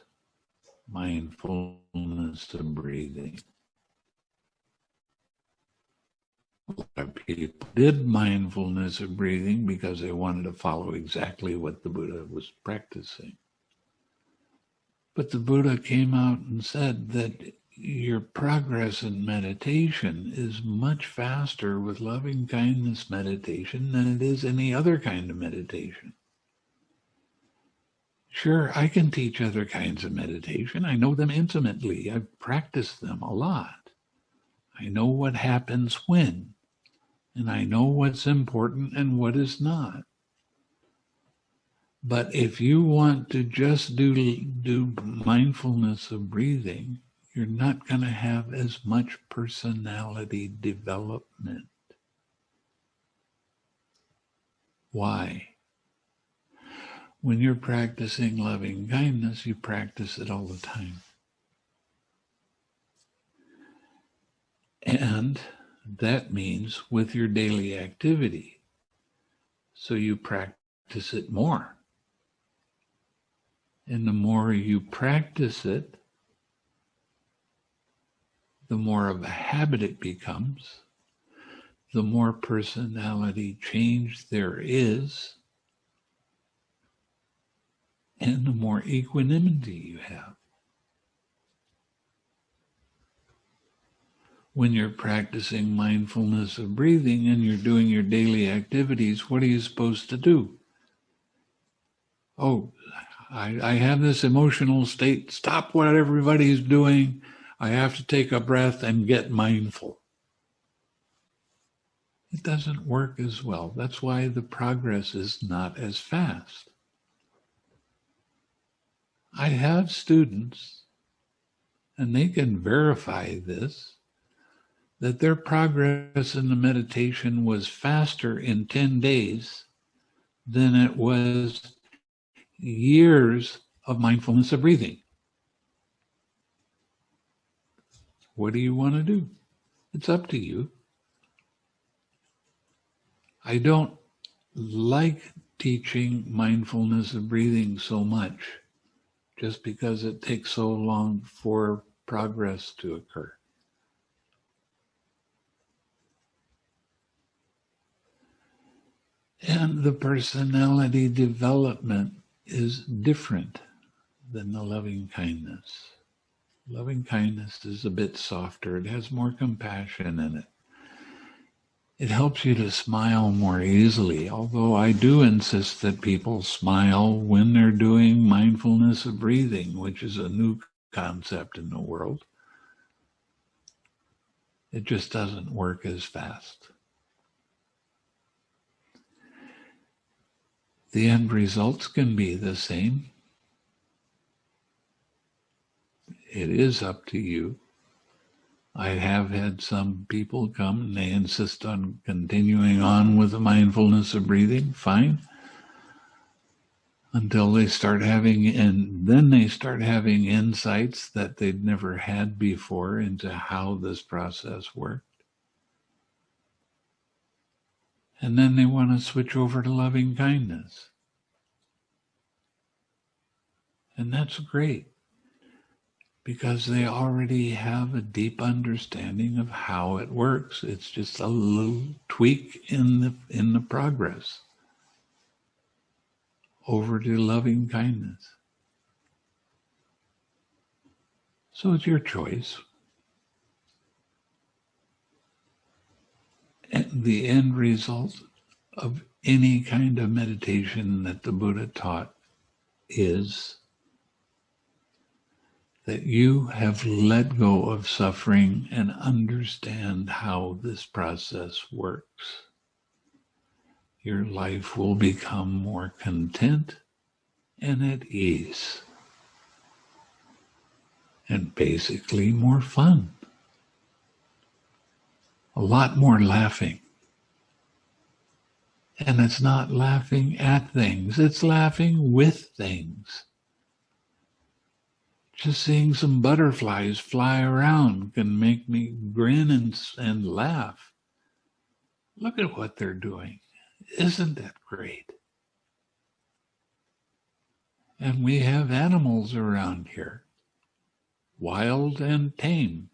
mindfulness of breathing. A lot of people did mindfulness of breathing because they wanted to follow exactly what the Buddha was practicing. But the Buddha came out and said that your progress in meditation is much faster with loving kindness meditation than it is any other kind of meditation. Sure, I can teach other kinds of meditation. I know them intimately. I've practiced them a lot. I know what happens when, and I know what's important and what is not. But if you want to just do, do mindfulness of breathing, you're not going to have as much personality development. Why? When you're practicing loving kindness, you practice it all the time. And that means with your daily activity. So you practice it more. And the more you practice it, the more of a habit it becomes, the more personality change there is, and the more equanimity you have. When you're practicing mindfulness of breathing and you're doing your daily activities, what are you supposed to do? Oh, I, I have this emotional state. Stop what everybody's doing. I have to take a breath and get mindful. It doesn't work as well. That's why the progress is not as fast. I have students, and they can verify this, that their progress in the meditation was faster in 10 days than it was years of mindfulness of breathing. What do you want to do? It's up to you. I don't like teaching mindfulness of breathing so much just because it takes so long for progress to occur. And the personality development is different than the loving kindness. Loving kindness is a bit softer. It has more compassion in it. It helps you to smile more easily, although I do insist that people smile when they're doing mindfulness of breathing, which is a new concept in the world. It just doesn't work as fast. The end results can be the same. it is up to you. I have had some people come and they insist on continuing on with the mindfulness of breathing. Fine. Until they start having, and then they start having insights that they'd never had before into how this process worked. And then they want to switch over to loving kindness. And that's great because they already have a deep understanding of how it works. It's just a little tweak in the in the progress over to loving kindness. So it's your choice. The end result of any kind of meditation that the Buddha taught is that you have let go of suffering and understand how this process works. Your life will become more content and at ease, and basically more fun. A lot more laughing. And it's not laughing at things, it's laughing with things Just seeing some butterflies fly around can make me grin and, and laugh. Look at what they're doing. Isn't that great? And we have animals around here, wild and tame.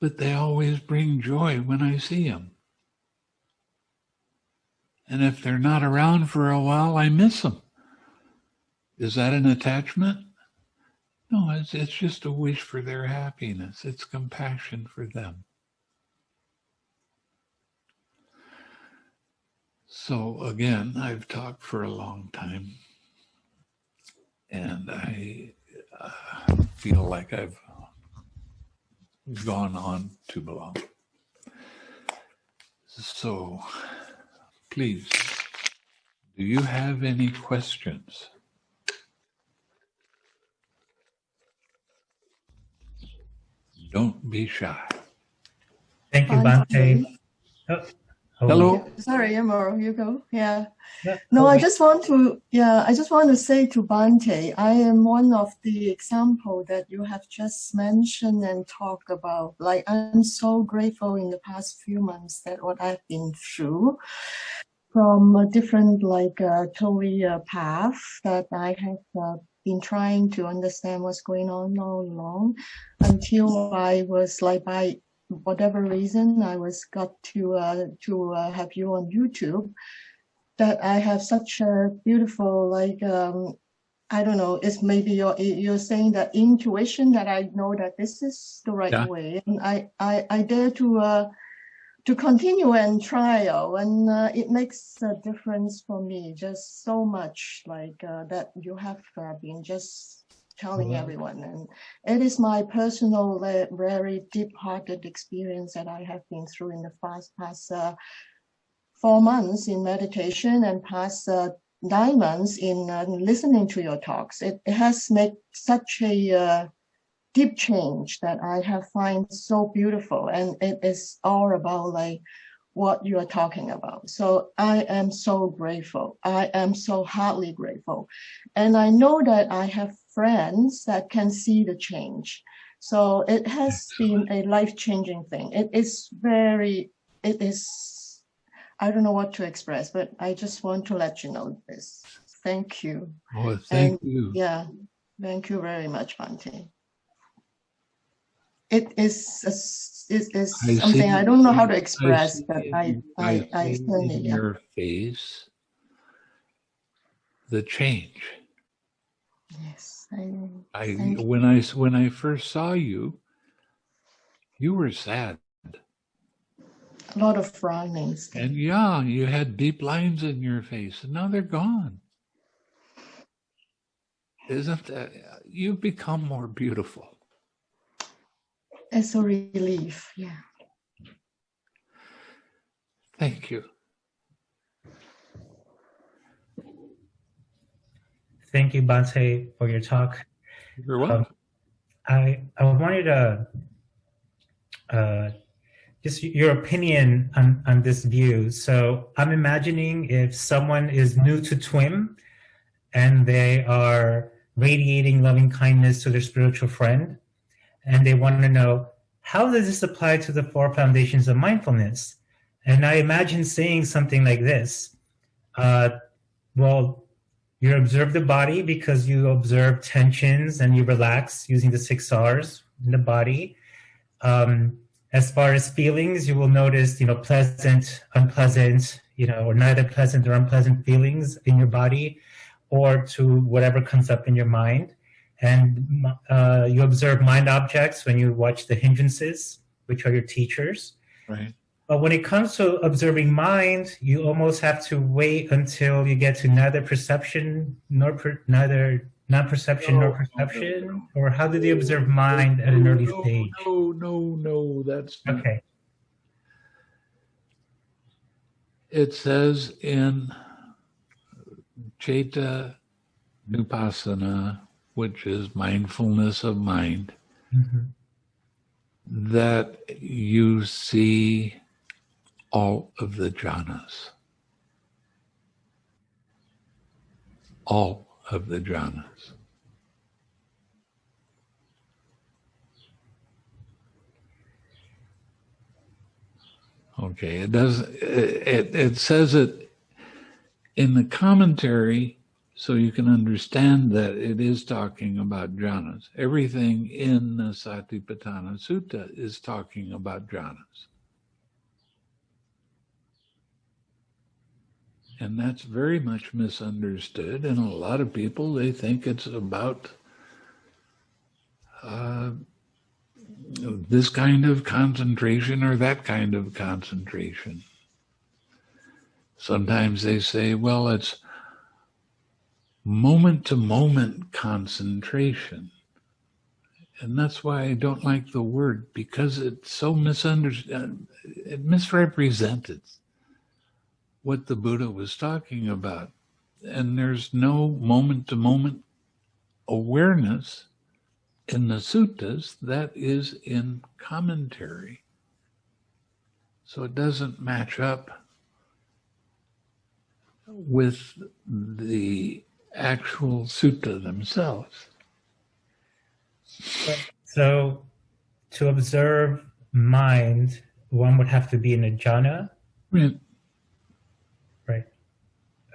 But they always bring joy when I see them. And if they're not around for a while, I miss them. Is that an attachment? No, it's, it's just a wish for their happiness. It's compassion for them. So again, I've talked for a long time and I uh, feel like I've gone on too long. So please, do you have any questions? Don't be shy. Thank you, Bhante. Oh, Hello. Sorry, Amaro, you go. Yeah. Yeah, No, I just want to, yeah, I just want to say to Bhante, I am one of the example that you have just mentioned and talked about. Like, I'm so grateful in the past few months that what I've been through from a different, like, uh, career path that I have uh, been trying to understand what's going on all along until I was like by whatever reason I was got to uh, to uh, have you on YouTube. That I have such a beautiful like um I don't know it's maybe you're you're saying that intuition that I know that this is the right Yeah. way. And I I I dare to uh to continue and trial. And uh, it makes a difference for me just so much like uh, that you have uh, been just telling Mhm. everyone and it is my personal uh, very deep-hearted experience that I have been through in the past past uh, four months in meditation and past uh, nine months in uh, listening to your talks. It, it has made such a uh, deep change that I have find so beautiful, and it is all about like what you are talking about. So I am so grateful. I am so heartily grateful, and I know that I have friends that can see the change. So it has been a life-changing thing. It is very, it is, I don't know what to express, but I just want to let you know this. Thank you. Oh, thank And- you. Yeah, thank you very much, Bhante. It is, a it is I something I don't know how to express, see but I, I, I see certainly, in yeah. your face the change. Yes, I, I when I when I first saw you, you were sad, a lot of frownings. and yeah, you had deep lines in your face, and now they're gone. Isn't that you've become more beautiful? It's a relief, yeah. Thank you. Thank you, Bhante, for your talk. You're welcome. I I wanted to uh, just your opinion on on this view. So I'm imagining if someone is new to TWIM and they are radiating loving kindness to their spiritual friend, and they want to know how does this apply to the four foundations of mindfulness? And I imagine saying something like this: uh, Well, you observe the body because you observe tensions and you relax using the six R's in the body. Um, as far as feelings, you will notice, you know, pleasant, unpleasant, you know, or neither pleasant or unpleasant feelings in your body, or to whatever comes up in your mind. And uh, you observe mind objects when you watch the hindrances, which are your teachers. Right. But when it comes to observing mind, you almost have to wait until you get to neither perception nor per, neither non-perception No, nor no, no, perception. Or how do they observe mind at an early no, stage? No, no, no. That's not Okay. It says in Cheta Nupassana, which is mindfulness of mind, Mhm. that you see all of the jhanas. All of the jhanas. Okay, it does. It, it says it in the commentary, so you can understand that it is talking about jhanas. Everything in the Satipatthana Sutta is talking about jhanas. And that's very much misunderstood. And a lot of people, they think it's about uh, this kind of concentration or that kind of concentration. Sometimes they say, well, it's moment to moment concentration. And that's why I don't like the word because it's so misunderstood. It misrepresented what the Buddha was talking about. And there's no moment to moment awareness in the suttas that is in commentary. So it doesn't match up with the actual sutta themselves. So to observe mind, one would have to be in a jhana. Right.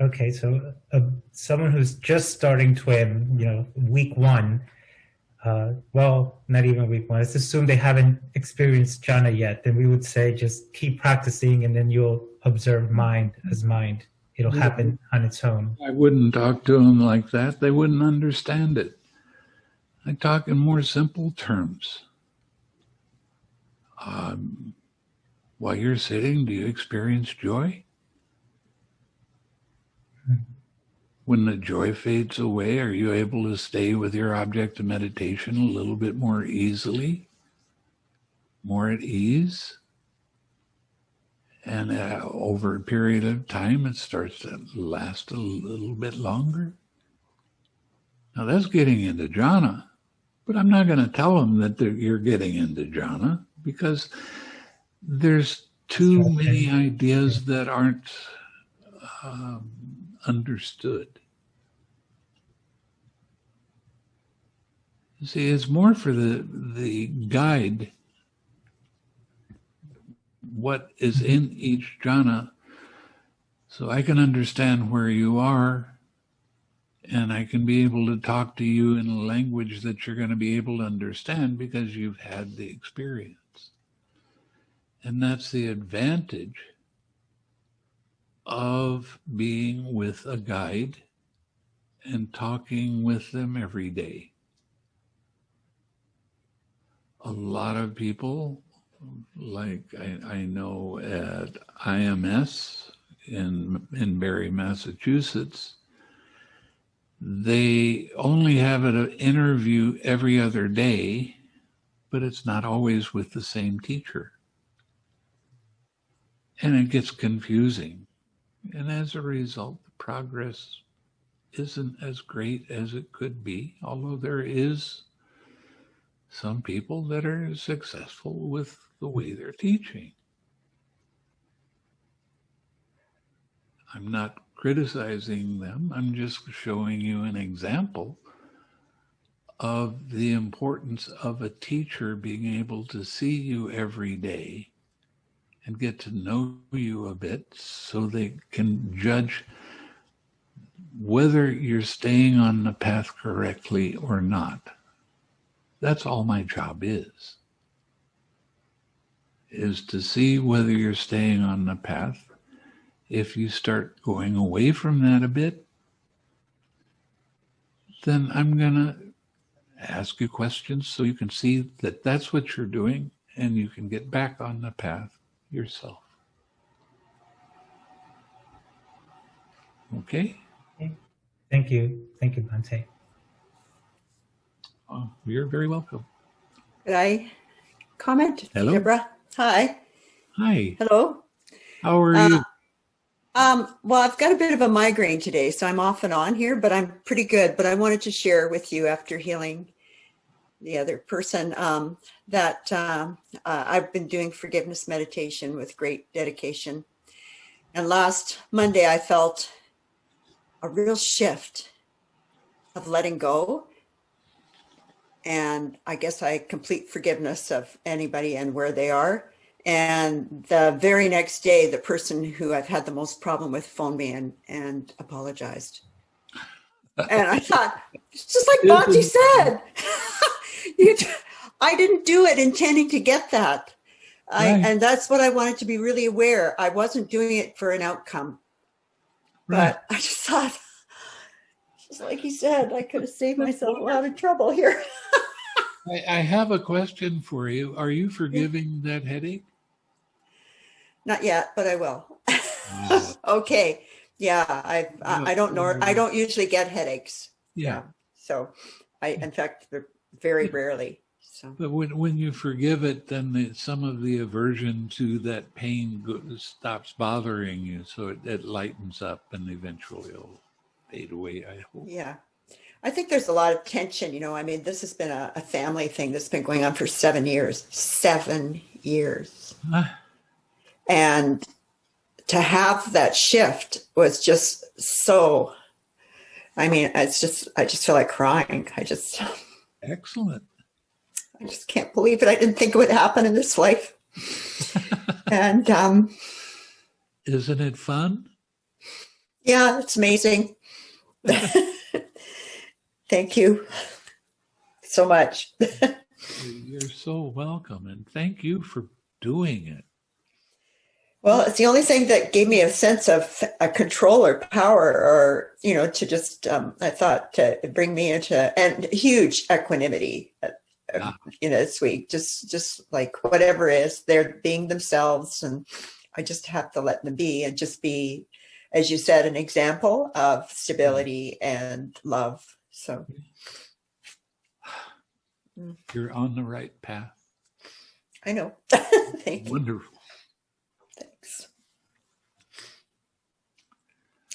Okay, so uh, someone who's just starting TWIM, you know, week one, uh, well, not even week one. Let's assume they haven't experienced jhana yet. Then we would say just keep practicing, and then you'll observe mind as mind. It'll Yeah. happen on its own. I wouldn't talk to them like that. They wouldn't understand it. I talk in more simple terms. Um, while you're sitting, do you experience joy? When the joy fades away, are you able to stay with your object of meditation a little bit more easily, more at ease? And uh, over a period of time, it starts to last a little bit longer. Now that's getting into jhana, but I'm not going to tell them that you're getting into jhana because there's too many ideas that aren't um, understood. See, it's more for the the guide what is in each jhana so I can understand where you are and I can be able to talk to you in a language that you're going to be able to understand because you've had the experience. And that's the advantage of being with a guide and talking with them every day. A lot of people, like I, I know at IMS in, in Barre, Massachusetts, they only have an interview every other day, but it's not always with the same teacher. And it gets confusing. And as a result, the progress isn't as great as it could be, although there is some people that are successful with the way they're teaching. I'm not criticizing them. I'm just showing you an example of the importance of a teacher being able to see you every day and get to know you a bit so they can judge whether you're staying on the path correctly or not. That's all my job is. Is to see whether you're staying on the path if you start going away from that a bit, then I'm going to ask you questions so you can see that that's what you're doing and you can get back on the path yourself. Okay? Thank you. Thank you, Bhante. Oh, you're very welcome. Could I comment? Hello. Deborah. Hi. Hi, Hello. how are Uh, you? Um, well, I've got a bit of a migraine today, so I'm off and on here, but I'm pretty good. But I wanted to share with you after healing the other person um, that um, uh, I've been doing forgiveness meditation with great dedication. And last Monday, I felt a real shift of letting go. And I guess I complete forgiveness of anybody and where they are. And the very next day, the person who I've had the most problem with phoned me and, and apologized. And I thought, it's just like Bhante said. you, I didn't do it intending to get that. I, Right. and that's what I wanted to be really aware. I wasn't doing it for an outcome, Right. but I just thought, just like you said, I could have saved myself a lot of trouble here. I, I have a question for you. Are you forgiving that headache? Not yet, but I will. Wow. Oh. okay. Yeah, I I I don't know. I don't usually get headaches. Yeah. So I, in fact, they're very rarely. So But when, when you forgive it, then the, some of the aversion to that pain go, stops bothering you. So it, it lightens up and eventually it'll fade away, I hope. yeah. I think there's a lot of tension. You know, I mean, this has been a, a family thing that's been going on for seven years. Seven years. And to have that shift was just so. I mean, it's just I just feel like crying. I just excellent. I just can't believe it. I didn't think it would happen in this life. and um, Isn't it fun? yeah, it's amazing. Thank you so much. You're so welcome. And thank you for doing it. Well, it's the only thing that gave me a sense of a control or power, or you know, to just um, I thought to bring me into and huge equanimity. uh, uh, Yeah. You know, this week, just just like whatever is, they're being themselves, and I just have to let them be and just be, as you said, an example of stability and love. So You're on the right path. I know. Thank you. Wonderful. Thanks.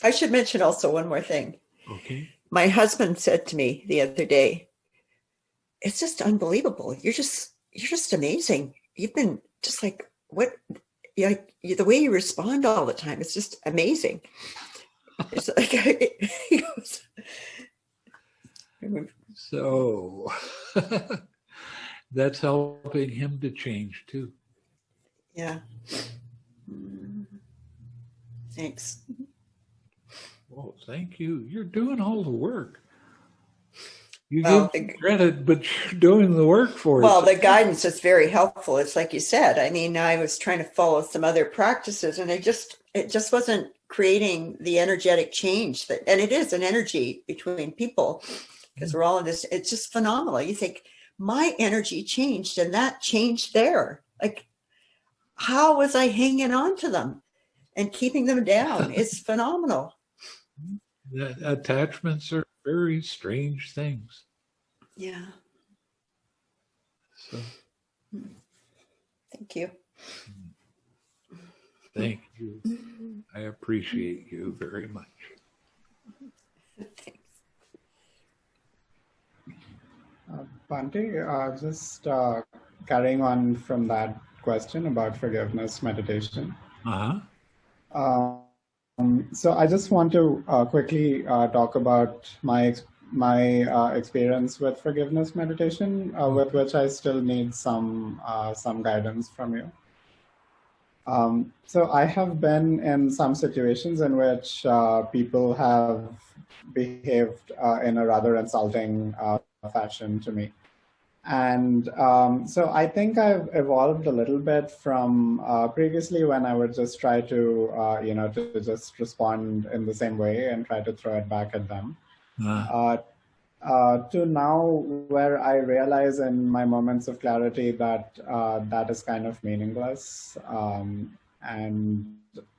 I should mention also one more thing. Okay. my husband said to me the other day it's just unbelievable you're just you're just amazing you've been just like what you the way you respond all the time it's just amazing it's like goes, So that's helping him to change too. yeah Mm. thanks Well, thank you. You're doing all the work. You Well, give the- credit, but you're doing the work for well us. the guidance is very helpful it's like you said i mean i was trying to follow some other practices and it just it just wasn't creating the energetic change that and it is an energy between people because we're all in this it's just phenomenal you think my energy changed and that changed there like how was i hanging on to them and keeping them down it's phenomenal attachments are very strange things. yeah So thank you thank you. I appreciate you very much. Thanks. Uh, Bhante, uh, just uh, carrying on from that question about forgiveness meditation. Uh huh. Um, so I just want to uh, quickly uh, talk about my my uh, experience with forgiveness meditation, uh, with which I still need some uh, some guidance from you. Um, so I have been in some situations in which uh, people have behaved uh, in a rather insulting uh, fashion to me. And um, so I think I've evolved a little bit from uh, previously when I would just try to, uh, you know, to just respond in the same way and try to throw it back at them. Uh, Uh, uh, to now where I realize in my moments of clarity that uh, that is kind of meaningless. Um, and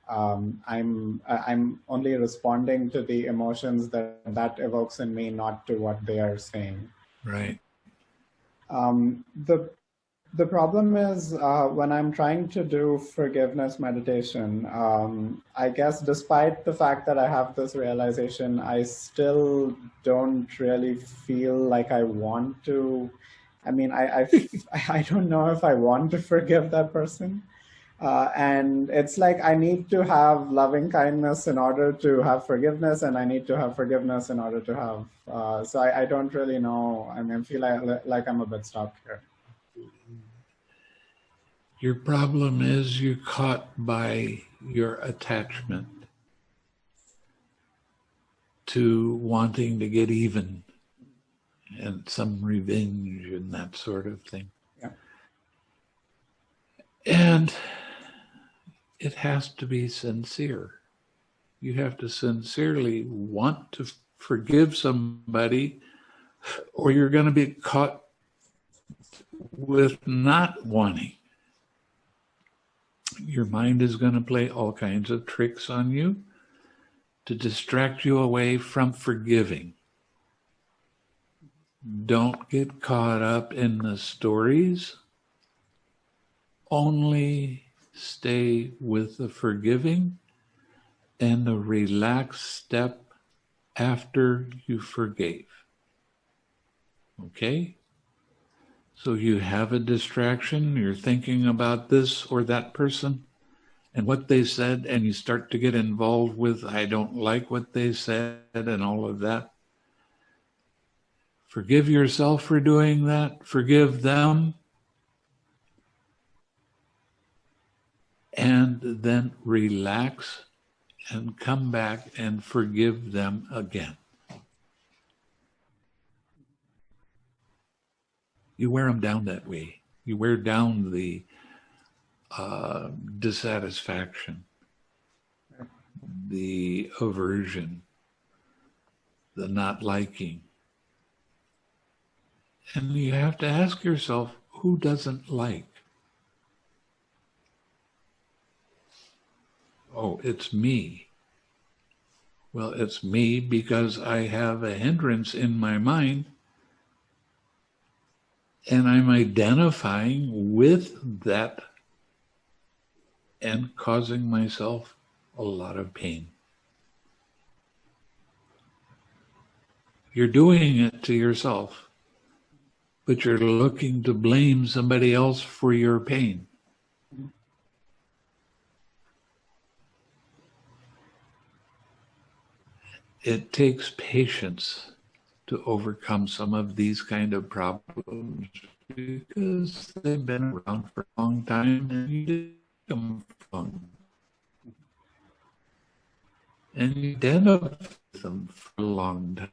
um, I'm I'm only responding to the emotions that that evokes in me, not to what they are saying. right. Um, the the problem is uh, when I'm trying to do forgiveness meditation. Um, I guess despite the fact that I have this realization, I still don't really feel like I want to. I mean, I I, I don't know if I want to forgive that person. Uh, and it's like I need to have loving kindness in order to have forgiveness, and I need to have forgiveness in order to have. Uh, so I, I don't really know. I mean, I feel like, like I'm a bit stuck here. Your problem is you're caught by your attachment to wanting to get even and some revenge and that sort of thing. Yeah. And it has to be sincere. You have to sincerely want to forgive somebody, or you're going to be caught with not wanting. Your mind is going to play all kinds of tricks on you to distract you away from forgiving. Don't get caught up in the stories. Only stay with the forgiving and the relaxed step after you forgave. Okay? So you have a distraction, you're thinking about this or that person and what they said, and you start to get involved with, I don't like what they said, and all of that. Forgive yourself for doing that, forgive them, and then relax and come back and forgive them again. You wear them down that way. You wear down the uh, dissatisfaction, the aversion, the not liking. And you have to ask yourself, who doesn't like? Oh, it's me. Well, it's me because I have a hindrance in my mind and I'm identifying with that and causing myself a lot of pain. You're doing it to yourself, but you're looking to blame somebody else for your pain. It takes patience to overcome some of these kind of problems because they've been around for a long time and you did them from. And you identify them for a long time.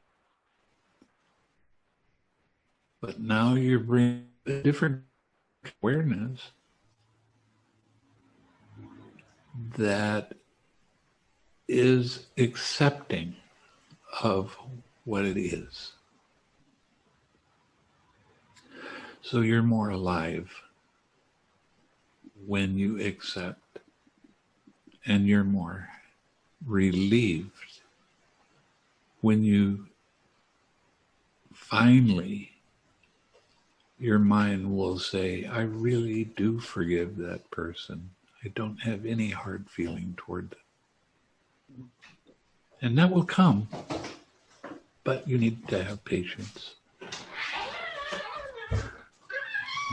But now you're bringing a different awareness that is accepting of what it is. So you're more alive when you accept, and you're more relieved when you finally, your mind will say, I really do forgive that person. I don't have any hard feeling toward them. And that will come but you need to have patience.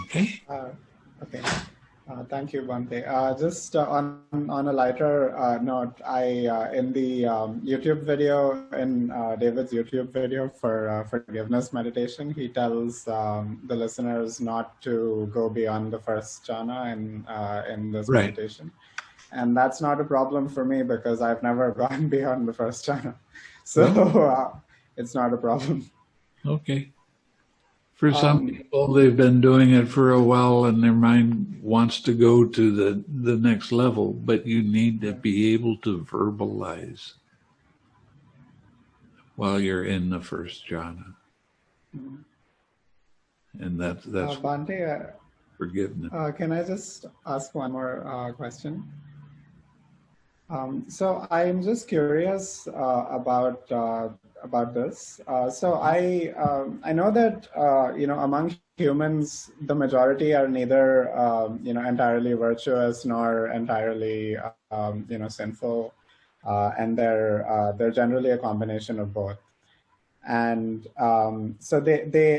Okay? Uh, okay. Uh, thank you, Bhante. Uh, just uh, on on a lighter uh, note, I uh, in the um, YouTube video in David's YouTube video for forgiveness meditation, he tells um, the listeners not to go beyond the first jhana in in this right. meditation, and that's not a problem for me because I've never gone beyond the first jhana. So it's not a problem. Okay. For some um, people, they've been doing it for a while and their mind wants to go to the, the next level, but you need to be able to verbalize while you're in the first jhana. Mm-hmm. And that, that's uh, Bhante, uh, forgiveness. Uh, can I just ask one more uh, question? Um, so I'm just curious uh, about uh, about this. Uh, so I um, I know that uh, you know among humans the majority are neither um, you know entirely virtuous nor entirely um, you know sinful, uh, and they're uh, they're generally a combination of both. And um, so they they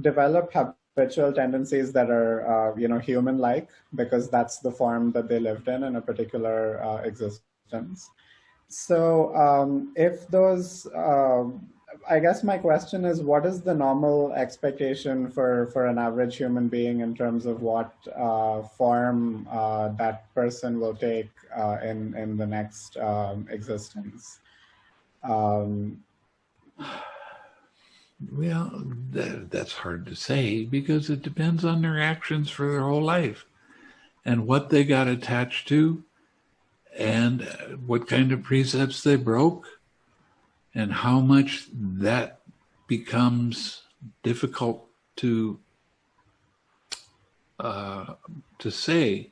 develop habitual tendencies that are uh, you know human-like because that's the form that they lived in in a particular existence. So um, if those uh, I guess my question is, what is the normal expectation for, for an average human being in terms of what uh, form uh, that person will take uh, in, in the next um, existence? Um, well, that, that's hard to say because it depends on their actions for their whole life and what they got attached to and what kind of precepts they broke and how much that becomes difficult to uh, to say.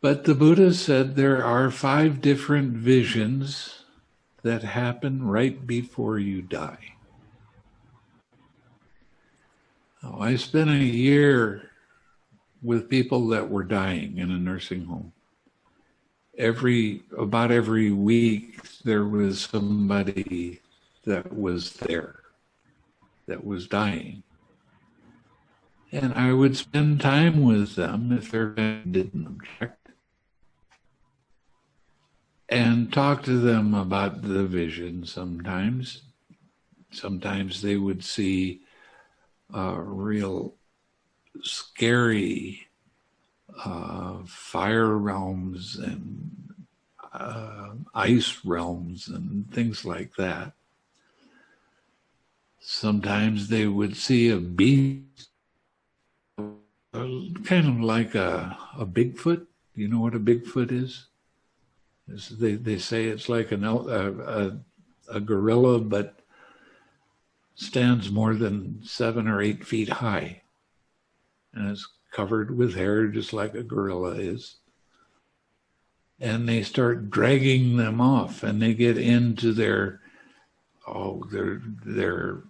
But the Buddha said there are five different visions that happen right before you die. Oh, I spent a year with people that were dying in a nursing home. Every about every week there was somebody that was there that was dying. And i would spend time with them if they didn't object and talk to them about the vision sometimes sometimes they would see uh, real scary uh, fire realms and uh, ice realms and things like that. Sometimes they would see a beast, kind of like a, a Bigfoot. You know what a Bigfoot is? They, they say it's like an, a, a, a gorilla, but stands more than seven or eight feet high. And it's covered with hair, just like a gorilla is. And they start dragging them off, and they get into their oh their their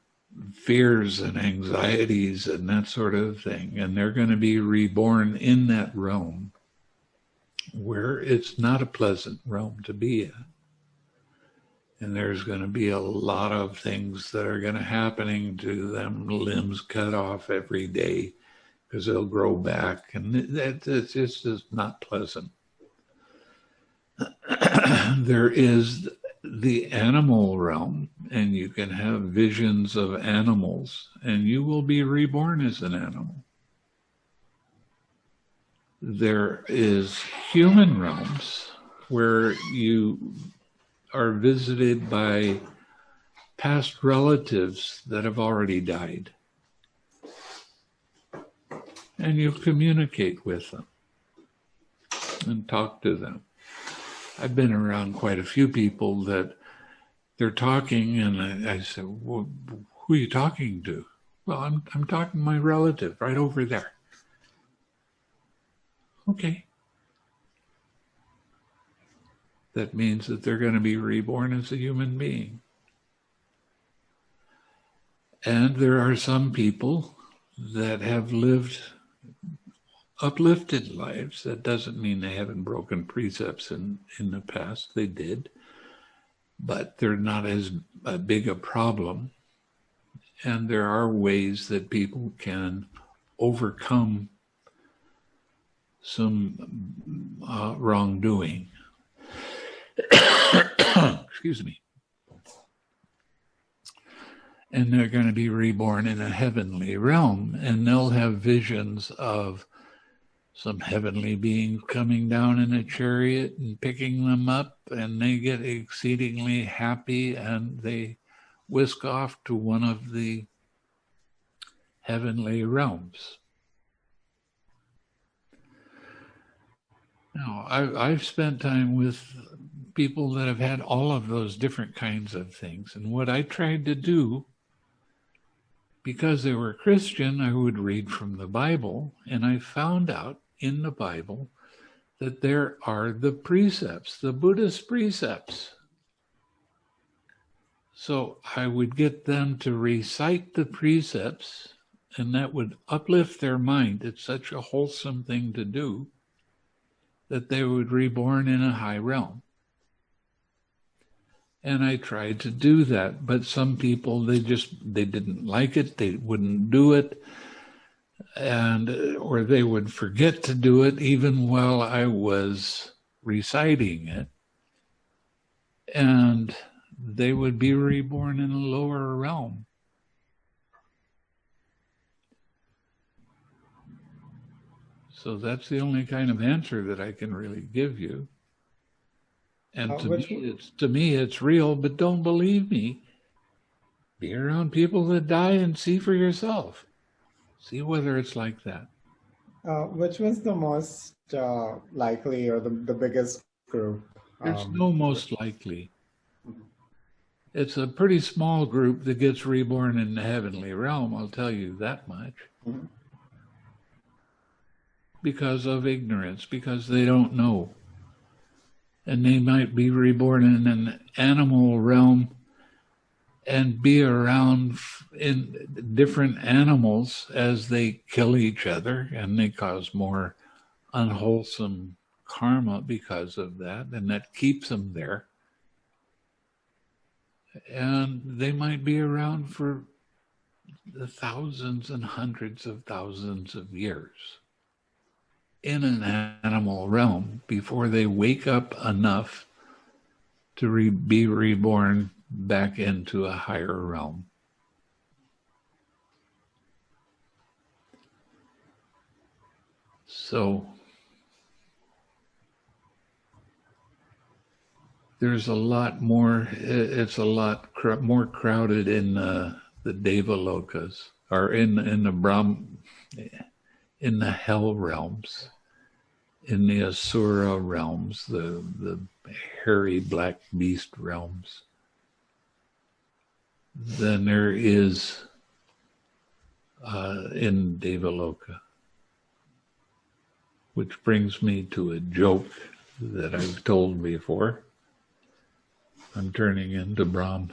fears and anxieties and that sort of thing, and they're going to be reborn in that realm where it's not a pleasant realm to be in. And there's going to be a lot of things that are going to happening to them, limbs cut off every day because they'll grow back, and that it's just not pleasant. there is the animal realm, and you can have visions of animals, and you will be reborn as an animal. There is human realms where you are visited by past relatives that have already died and you communicate with them and talk to them. I've been around quite a few people that they're talking, and I, I said, well, "Who are you talking to?" Well, I'm I'm talking to my relative right over there. Okay. That means that they're going to be reborn as a human being. And there are some people that have lived uplifted lives. That doesn't mean they haven't broken precepts in, in the past. They did, but they're not as big a problem. And there are ways that people can overcome some uh, wrongdoing. Excuse me. And they're going to be reborn in a heavenly realm, and they'll have visions of some heavenly beings coming down in a chariot and picking them up, and they get exceedingly happy and they whisk off to one of the heavenly realms. Now, I, I've spent time with people that have had all of those different kinds of things. And what I tried to do, because they were Christian, I would read from the Bible, and I found out in the Bible that there are the precepts, the Buddhist precepts. So I would get them to recite the precepts, and that would uplift their mind. It's such a wholesome thing to do that they would reborn in a high realm. And I tried to do that, but some people they just they didn't like it, they wouldn't do it and or they would forget to do it even while I was reciting it. And they would be reborn in a lower realm. So that's the only kind of answer that I can really give you. And Uh, to me, it's to me, it's real. But don't believe me. Be around people that die and see for yourself. See whether it's like that. Uh, which was the most uh, likely or the, the biggest group? There's Um, no most likely. It's a pretty small group that gets reborn in the heavenly realm. I'll tell you that much. Mhm. Because of ignorance, because they don't know. And they might be reborn in an animal realm and be around in different animals as they kill each other and they cause more unwholesome karma because of that and that keeps them there and they might be around for the thousands and hundreds of thousands of years in an animal realm before they wake up enough to re- be reborn back into a higher realm. So there's a lot more, it's a lot cr- more crowded in uh, the Devalokas or in, in the Brahm, in the hell realms, in the Asura realms, the, the hairy black beast realms, than there is uh, in Devaloka. Which brings me to a joke that I've told before. I'm turning into Brahm.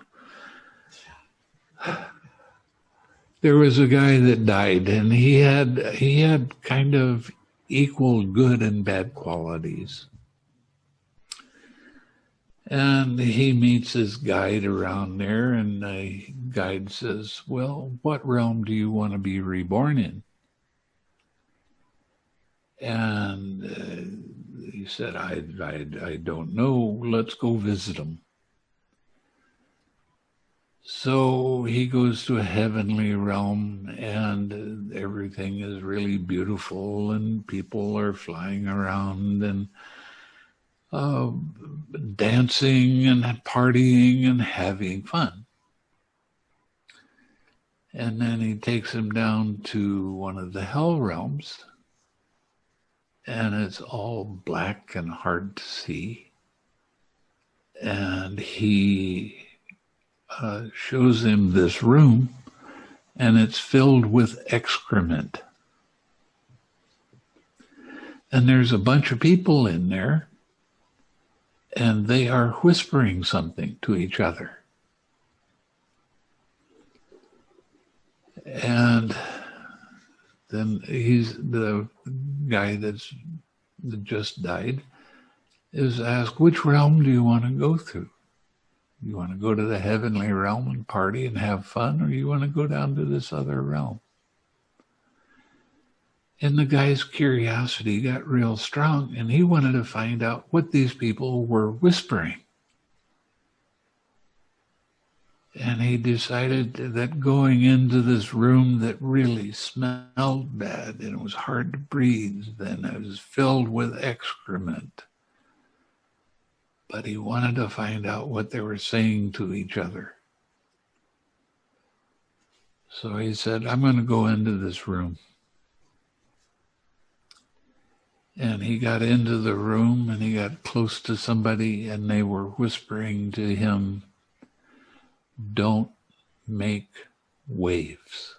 There was a guy that died, and he had he had kind of equal good and bad qualities. And he meets his guide around there, and the guide says, Well, what realm do you want to be reborn in? And uh, he said, I, I, I don't know. Let's go visit him. So he goes to a heavenly realm, and everything is really beautiful, and people are flying around and uh, dancing and partying and having fun. And then he takes him down to one of the hell realms, and it's all black and hard to see. And he uh, shows him this room, and it's filled with excrement. And there's a bunch of people in there, and they are whispering something to each other. And then he's the guy that's that just died is asked, which realm do you want to go through? You want to go to the heavenly realm and party and have fun, or you want to go down to this other realm? And the guy's curiosity got real strong, and he wanted to find out what these people were whispering. And he decided that going into this room that really smelled bad and it was hard to breathe, then it was filled with excrement. But he wanted to find out what they were saying to each other. So he said, I'm going to go into this room. And he got into the room and he got close to somebody and they were whispering to him, Don't make waves.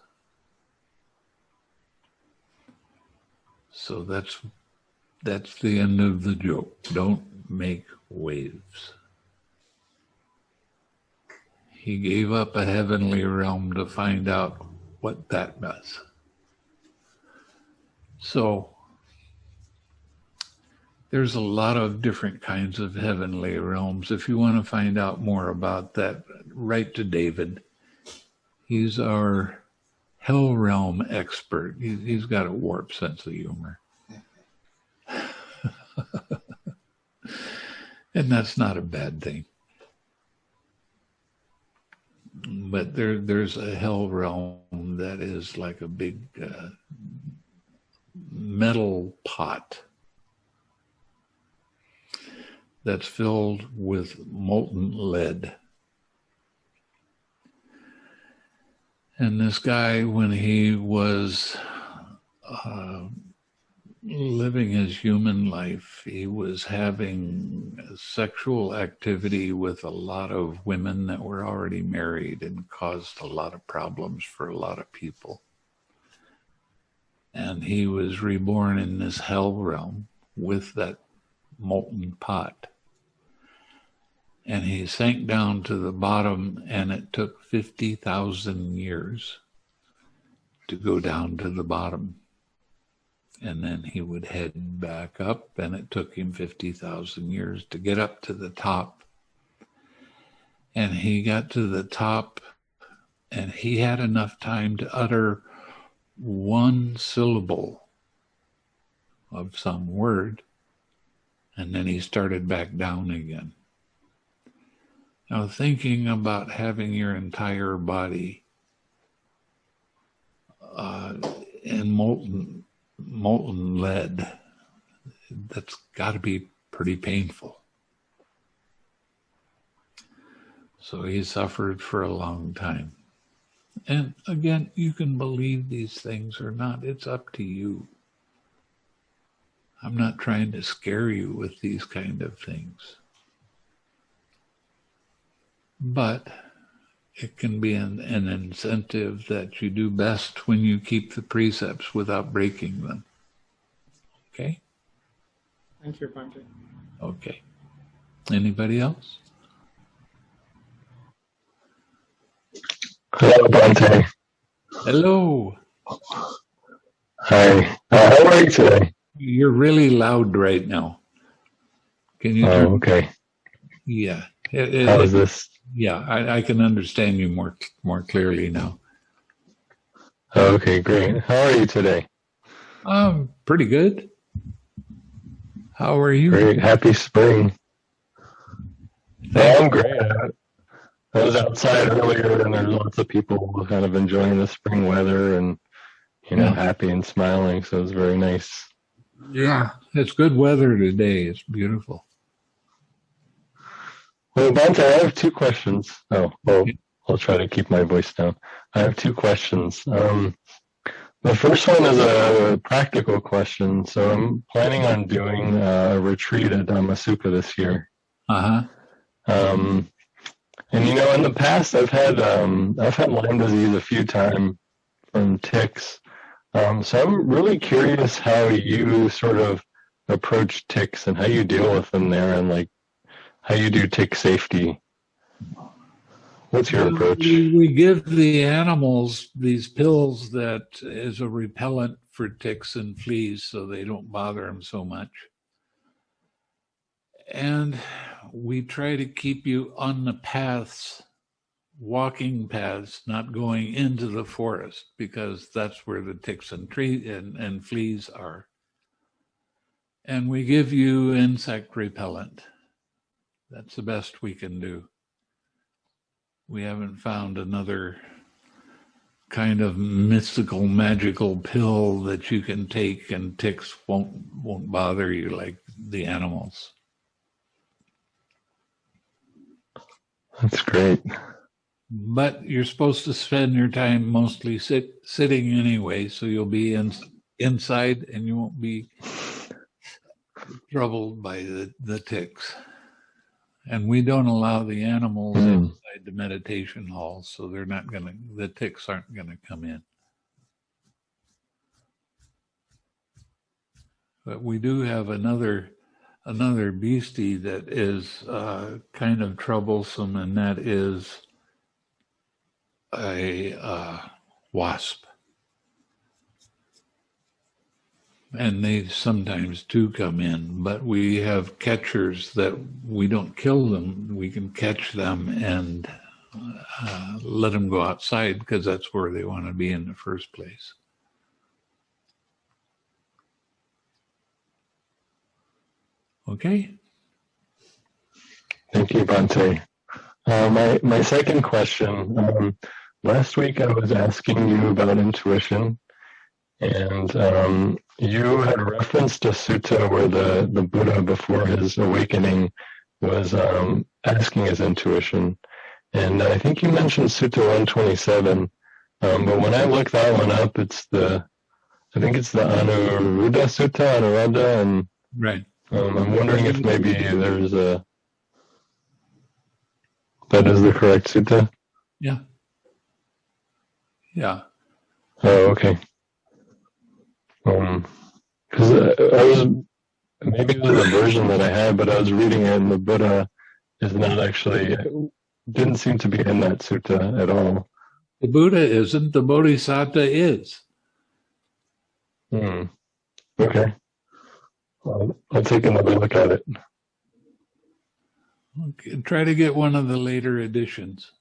So that's that's the end of the joke. Don't make waves. He gave up a heavenly realm to find out what that was. So there's a lot of different kinds of heavenly realms. If you want to find out more about that, write to David. He's our hell realm expert. He, he's got a warped sense of humor. and that's not a bad thing. but there there's a hell realm that is like a big uh, metal pot that's filled with molten lead. And this guy, when he was uh, living his human life, he was having sexual activity with a lot of women that were already married and caused a lot of problems for a lot of people. And he was reborn in this hell realm with that molten pot. And he sank down to the bottom, and it took 50,000 years to go down to the bottom and then he would head back up and it took him 50,000 years to get up to the top. And he got to the top and he had enough time to utter one syllable of some word and then he started back down again. Now thinking about having your entire body uh, in molten molten lead. That's got to be pretty painful. So he suffered for a long time. And again, you can believe these things or not. It's up to you. I'm not trying to scare you with these kind of things. But it can be an, an incentive that you do best when you keep the precepts without breaking them. Okay? Thank you, Bhante. Okay. Anybody else? Hello, Bhante. Hello. Hi. Uh, how are you today? You're really loud right now. Can you? Oh, okay. Yeah. It- it- How is this? Yeah, I, I can understand you more more clearly now. Okay, great. How are you today? Um, pretty good. How are you? Great. Happy spring. Yeah, I'm great. I I was outside earlier and there's lots of people kind of enjoying the spring weather and, you know, Yeah. happy and smiling. So it was very nice. Yeah, it's good weather today. It's beautiful. Well, I have two questions. Oh, well, I'll try to keep my voice down. I have two questions. Um, the first one is a practical question. So I'm planning on doing a retreat at Dhammasukha this year. Uh huh. Um, and you know, in the past, I've had um, I've had Lyme disease a few times from ticks. Um, so I'm really curious how you sort of approach ticks and how you deal with them there, and like how you do tick safety. What's your approach? We, we give the animals these pills that is a repellent for ticks and fleas so they don't bother them so much. And we try to keep you on the paths, walking paths, not going into the forest because that's where the ticks and tree and, and fleas are. And we give you insect repellent. That's the best we can do. We haven't found another kind of mystical magical pill that you can take and ticks won't won't bother you like the animals. That's great. but you're supposed to spend your time mostly sit, sitting anyway so you'll be in, inside and you won't be troubled by the, the ticks and we don't allow the animals Hmm. inside the meditation hall so they're not gonna the ticks aren't gonna come in but we do have another another beastie that is uh, kind of troublesome and that is a uh, wasp and they sometimes do come in, but we have catchers that we don't kill them. We can catch them and uh, let them go outside because that's where they want to be in the first place. Okay. Thank you, Bhante. Uh, my my second question. Um, last week I was asking you about intuition, and um, you had referenced a sutta where the the Buddha before his awakening was um, asking his intuition, and I think you mentioned Sutta 127. Um, but when I look that one up, it's the I think it's the Anuruddha Sutta, Anuruddha, and Right. um, I'm wondering if maybe there's a that is the correct sutta. Yeah. Yeah. Oh, okay. Um, because I was maybe it was a version that I had, but I was reading it, and the Buddha is not actually didn't seem to be in that sutta at all. The Buddha isn't, the Bodhisattva is. Hmm. Okay. I'll, I'll take another look at it. Okay, Try to get one of the later editions.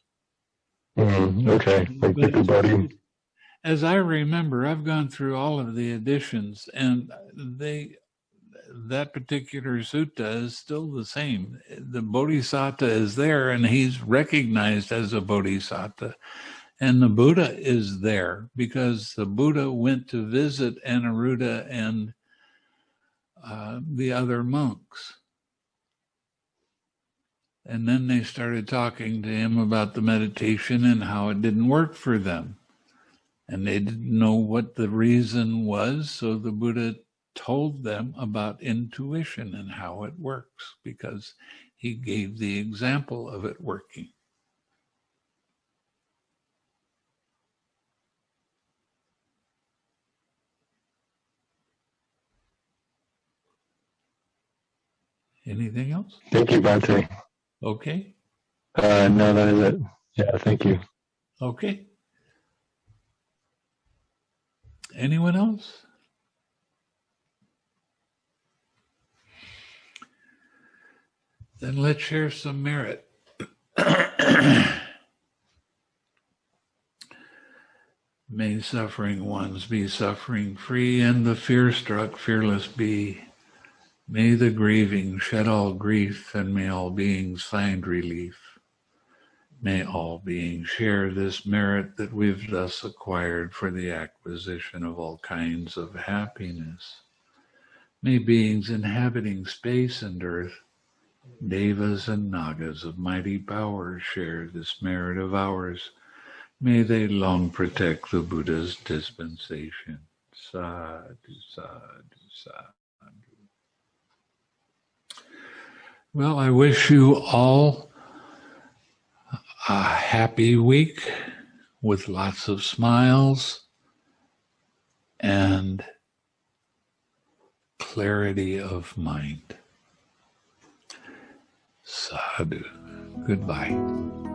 Hmm. Okay. Thank you, buddy. As I remember, I've gone through all of the editions and they that particular sutta is still the same. The bodhisattva is there and he's recognized as a bodhisattva. And the Buddha is there because the Buddha went to visit Anuruddha and uh, the other monks. And then they started talking to him about the meditation and how it didn't work for them. And they didn't know what the reason was. So the Buddha told them about intuition and how it works because he gave the example of it working. Anything else? Thank you, Bhante. Okay. Uh, no, that is it. Yeah, thank you. Okay. Anyone else? Then let's share some merit. May suffering ones be suffering free and the fear struck fearless be. May the grieving shed all grief and may all beings find relief. May all beings share this merit that we've thus acquired for the acquisition of all kinds of happiness. May beings inhabiting space and earth, devas and nagas of mighty power share this merit of ours. May they long protect the Buddha's dispensation. Sadhu, sadhu, sadhu. Well, I wish you all a happy week with lots of smiles and clarity of mind. Sadhu. Goodbye.